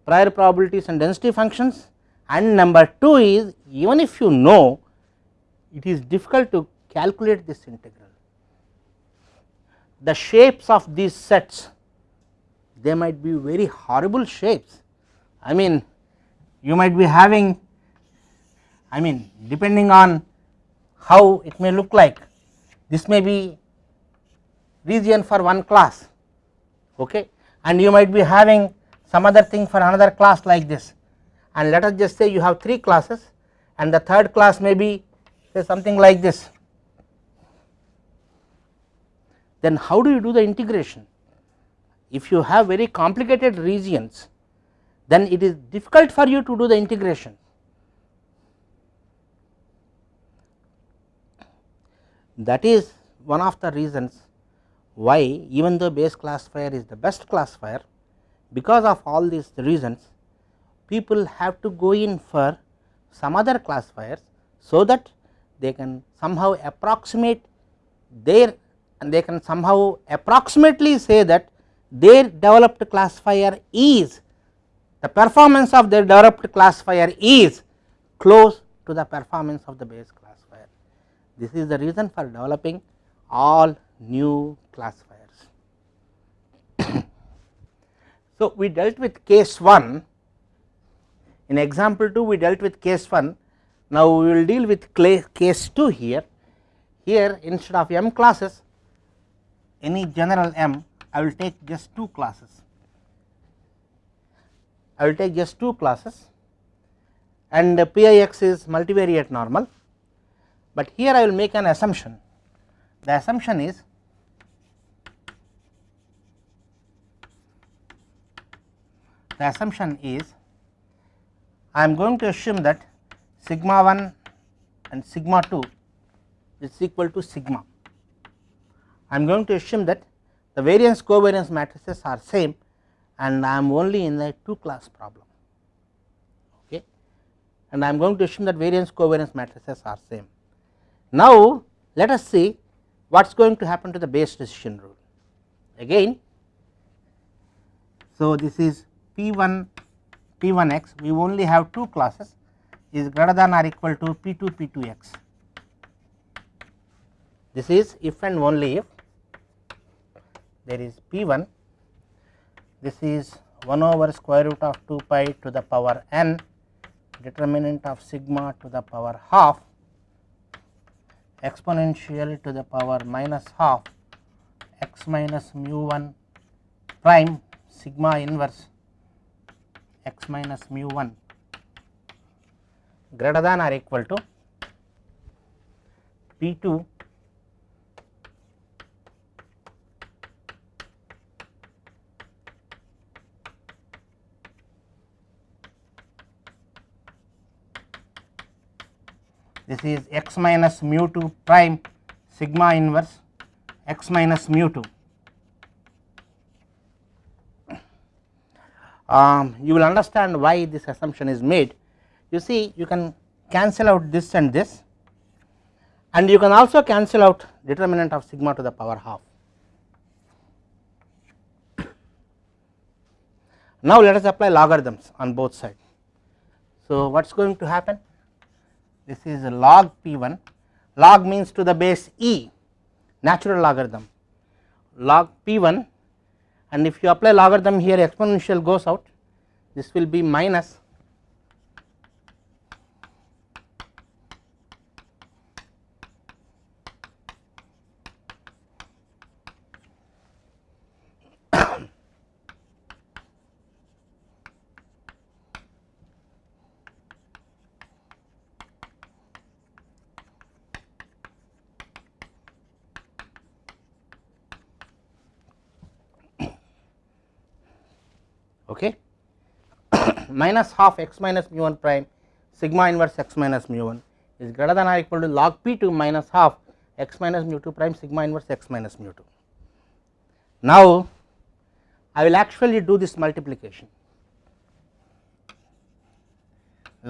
prior probabilities and density functions and number 2 is even if you know it is difficult to calculate this integral. The shapes of these sets they might be very horrible shapes. I mean you might be having I mean depending on how it may look like this may be region for one class okay? And you might be having some other thing for another class like this. And let us just say you have 3 classes and the third class may be say something like this. Then how do you do the integration if you have very complicated regions then it is difficult for you to do the integration. That is one of the reasons why even though Bayes classifier is the best classifier because of all these reasons people have to go in for some other classifiers so that they can somehow approximate their and they can somehow approximately say that their developed classifier is the performance of their developed classifier is close to the performance of the Bayes classifier. This is the reason for developing all new classifiers. so, we dealt with case 1 in example 2 we dealt with case 1 now we will deal with case 2 here here instead of m classes any general m I will take just two classes. I will take just two classes and Pix is multivariate normal, but here I will make an assumption. The assumption is the assumption is I am going to assume that sigma 1 and sigma 2 is equal to sigma. I am going to assume that the variance covariance matrices are same and I am only in a 2 class problem okay and I am going to assume that variance covariance matrices are same. Now let us see what is going to happen to the Bayes decision rule again. So this is P 1 P 1 x we only have 2 classes is greater than or equal to P 2 P 2 x. This is if and only if there is P 1 this is 1 over square root of 2 pi to the power n determinant of sigma to the power half exponential to the power minus half x minus mu 1 prime sigma inverse x minus mu 1 greater than or equal to P 2 this is x minus mu 2 prime sigma inverse x minus mu 2. Um, you will understand why this assumption is made. You see you can cancel out this and this and you can also cancel out determinant of sigma to the power half. Now, let us apply logarithms on both sides. So, what is going to happen? This is log p 1, log means to the base e natural logarithm. Log p 1 and if you apply logarithm here exponential goes out. This will be minus okay minus half x minus mu 1 prime sigma inverse x minus mu 1 is greater than or equal to log p 2 minus half x minus mu 2 prime sigma inverse x minus mu 2. Now, I will actually do this multiplication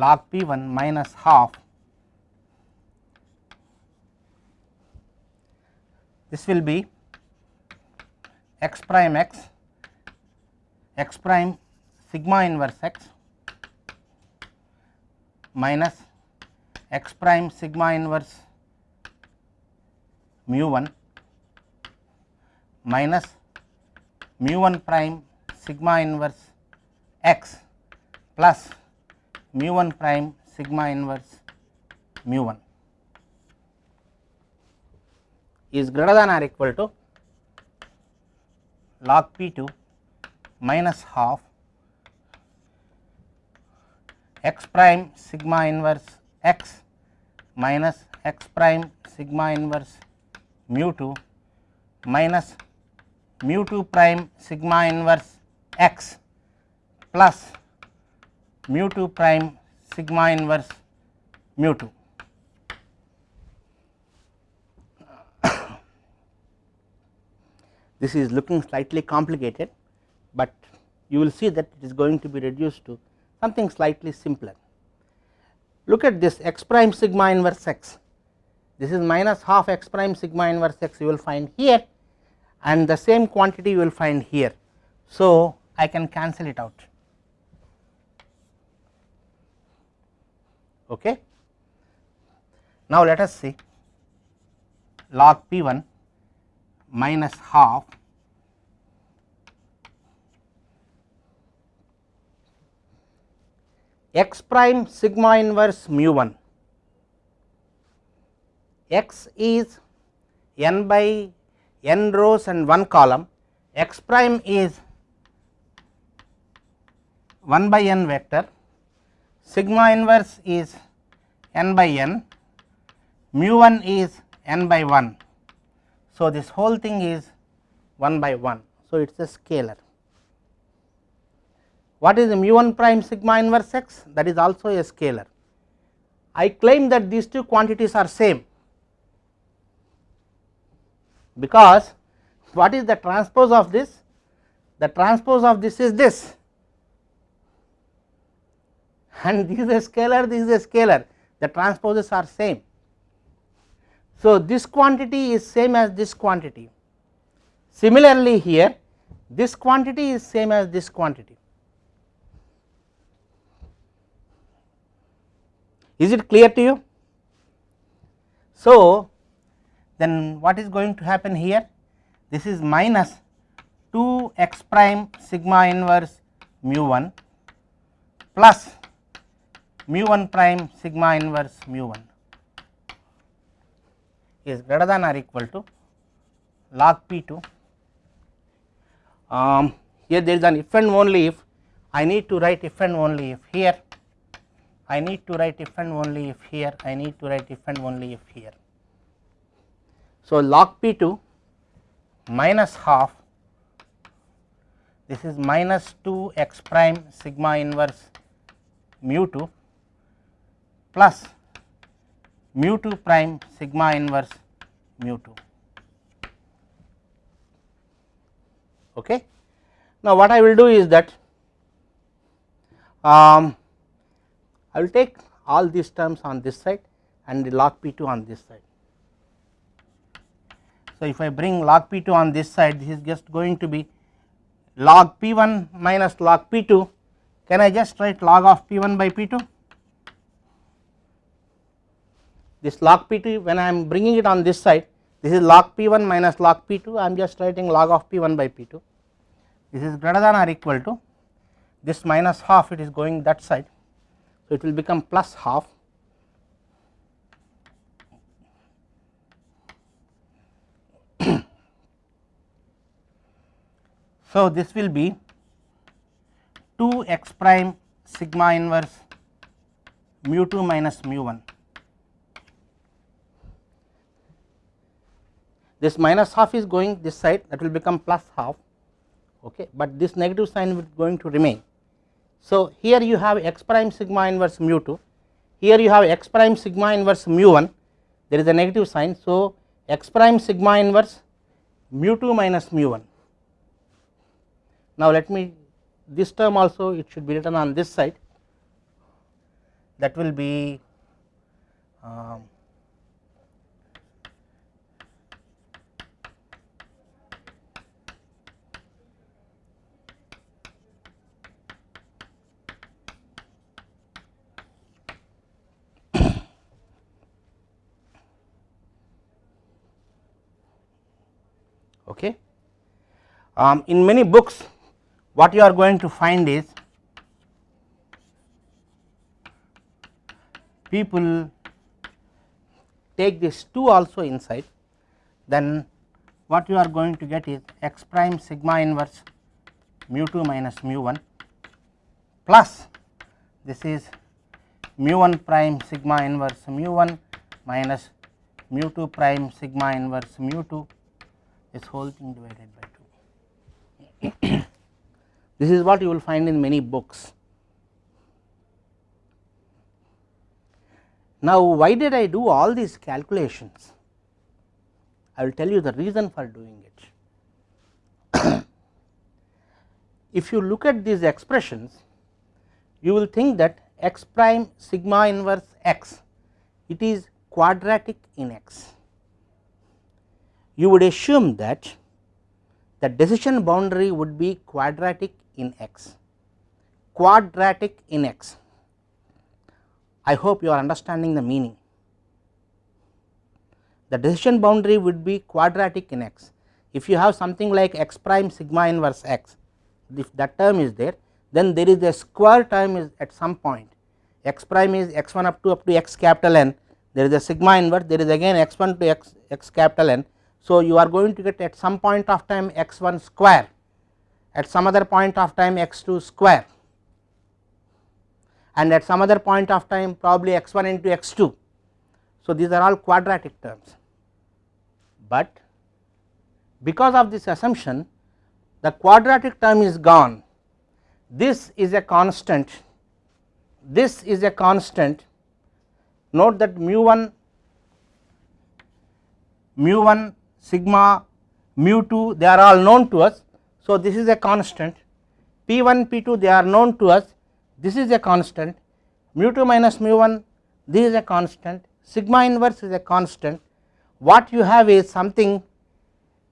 log p 1 minus half this will be x prime x x prime sigma inverse x minus x prime sigma inverse mu 1 minus mu 1 prime sigma inverse x plus mu 1 prime sigma inverse mu 1 is greater than or equal to log p 2 minus half x prime sigma inverse x minus x prime sigma inverse mu 2 minus mu 2 prime sigma inverse x plus mu 2 prime sigma inverse mu 2. this is looking slightly complicated, but you will see that it is going to be reduced to something slightly simpler. Look at this x prime sigma inverse x, this is minus half x prime sigma inverse x you will find here and the same quantity you will find here. So, I can cancel it out. Okay. Now, let us see log p 1 minus half x prime sigma inverse mu 1 x is n by n rows and 1 column x prime is 1 by n vector sigma inverse is n by n mu 1 is n by 1. So, this whole thing is 1 by 1. So, it is a scalar. What is the mu 1 prime sigma inverse x? That is also a scalar. I claim that these two quantities are same because what is the transpose of this? The transpose of this is this and this is a scalar, this is a scalar, the transposes are same. So, this quantity is same as this quantity. Similarly, here this quantity is same as this quantity. Is it clear to you? So, then what is going to happen here? This is minus 2 x prime sigma inverse mu 1 plus mu 1 prime sigma inverse mu 1 is greater than or equal to log p 2. Um, here there is an if and only if I need to write if and only if here I need to write if and only if here I need to write if and only if here. So, log p 2 minus half this is minus 2 x prime sigma inverse mu 2 plus mu 2 prime sigma inverse mu 2. Okay. Now, what I will do is that um, I will take all these terms on this side and the log p 2 on this side. So, if I bring log p 2 on this side this is just going to be log p 1 minus log p 2 can I just write log of p 1 by p 2 this log p 2 when I am bringing it on this side this is log p 1 minus log p 2 I am just writing log of p 1 by p 2 this is greater than or equal to this minus half it is going that side. So, it will become plus half So, this will be 2 x prime sigma inverse mu 2 minus mu 1. This minus half is going this side that will become plus half, okay, but this negative sign will going to remain. So, here you have x prime sigma inverse mu 2, here you have x prime sigma inverse mu 1, there is a negative sign. So, x prime sigma inverse mu 2 minus mu 1 now, let me this term also it should be written on this side. That will be um, okay. Um, in many books what you are going to find is people take this 2 also inside then what you are going to get is x prime sigma inverse mu 2 minus mu 1 plus this is mu 1 prime sigma inverse mu 1 minus mu 2 prime sigma inverse mu 2 this whole thing divided by 2. This is what you will find in many books. Now, why did I do all these calculations? I will tell you the reason for doing it. if you look at these expressions, you will think that x prime sigma inverse x, it is quadratic in x. You would assume that the decision boundary would be quadratic in x, quadratic in x. I hope you are understanding the meaning. The decision boundary would be quadratic in x. If you have something like x prime sigma inverse x, if that term is there, then there is a square term is at some point x prime is x 1 up to up to x capital N, there is a sigma inverse, there is again x 1 to x, x capital N. So, you are going to get at some point of time x 1 square at some other point of time x 2 square and at some other point of time probably x 1 into x 2. So, these are all quadratic terms, but because of this assumption the quadratic term is gone. This is a constant. This is a constant. Note that mu 1 mu 1 sigma mu 2 they are all known to us. So, this is a constant. P 1 P 2 they are known to us. This is a constant. Mu 2 minus mu 1 this is a constant. Sigma inverse is a constant. What you have is something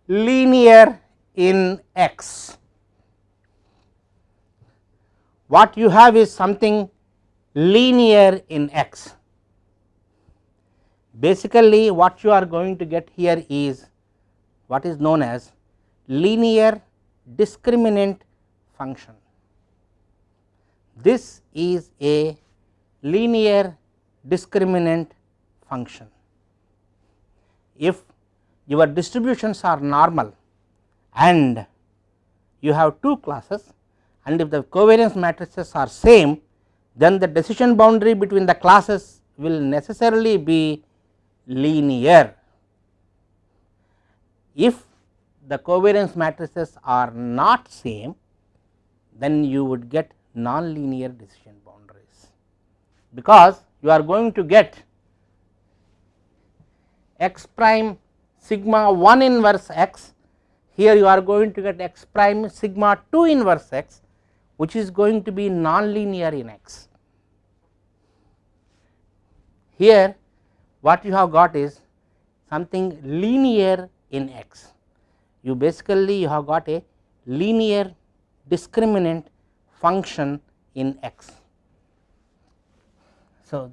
linear in x. What you have is something linear in x. Basically what you are going to get here is what is known as linear discriminant function. This is a linear discriminant function. If your distributions are normal and you have two classes and if the covariance matrices are same then the decision boundary between the classes will necessarily be linear. If the covariance matrices are not same then you would get non-linear decision boundaries because you are going to get x prime sigma 1 inverse x here you are going to get x prime sigma 2 inverse x which is going to be non-linear in x. here what you have got is something linear in x. You basically you have got a linear discriminant function in x. So,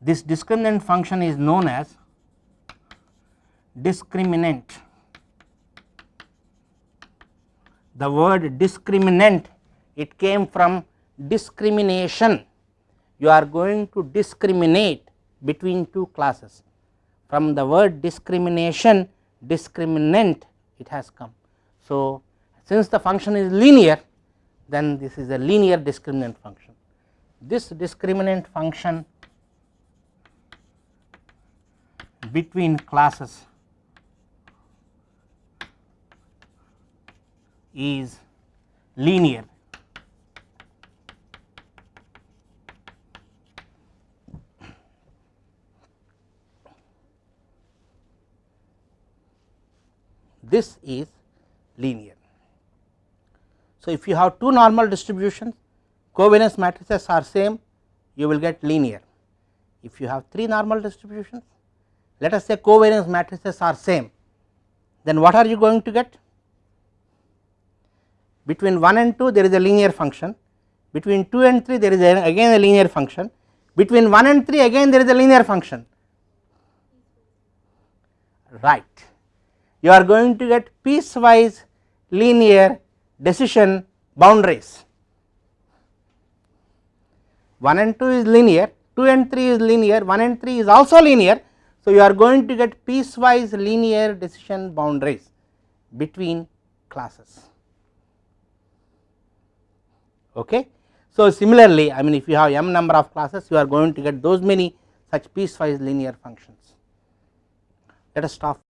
this discriminant function is known as discriminant. The word discriminant it came from discrimination. You are going to discriminate between two classes. From the word discrimination, discriminant it has come. So, since the function is linear, then this is a linear discriminant function. This discriminant function between classes is linear. This is linear. So, if you have two normal distributions covariance matrices are same you will get linear. If you have three normal distributions let us say covariance matrices are same then what are you going to get? Between 1 and 2 there is a linear function, between 2 and 3 there is a, again a linear function, between 1 and 3 again there is a linear function right. You are going to get piecewise linear decision boundaries 1 and 2 is linear, 2 and 3 is linear, 1 and 3 is also linear. So, you are going to get piecewise linear decision boundaries between classes. Okay. So, similarly, I mean if you have m number of classes you are going to get those many such piecewise linear functions. Let us stop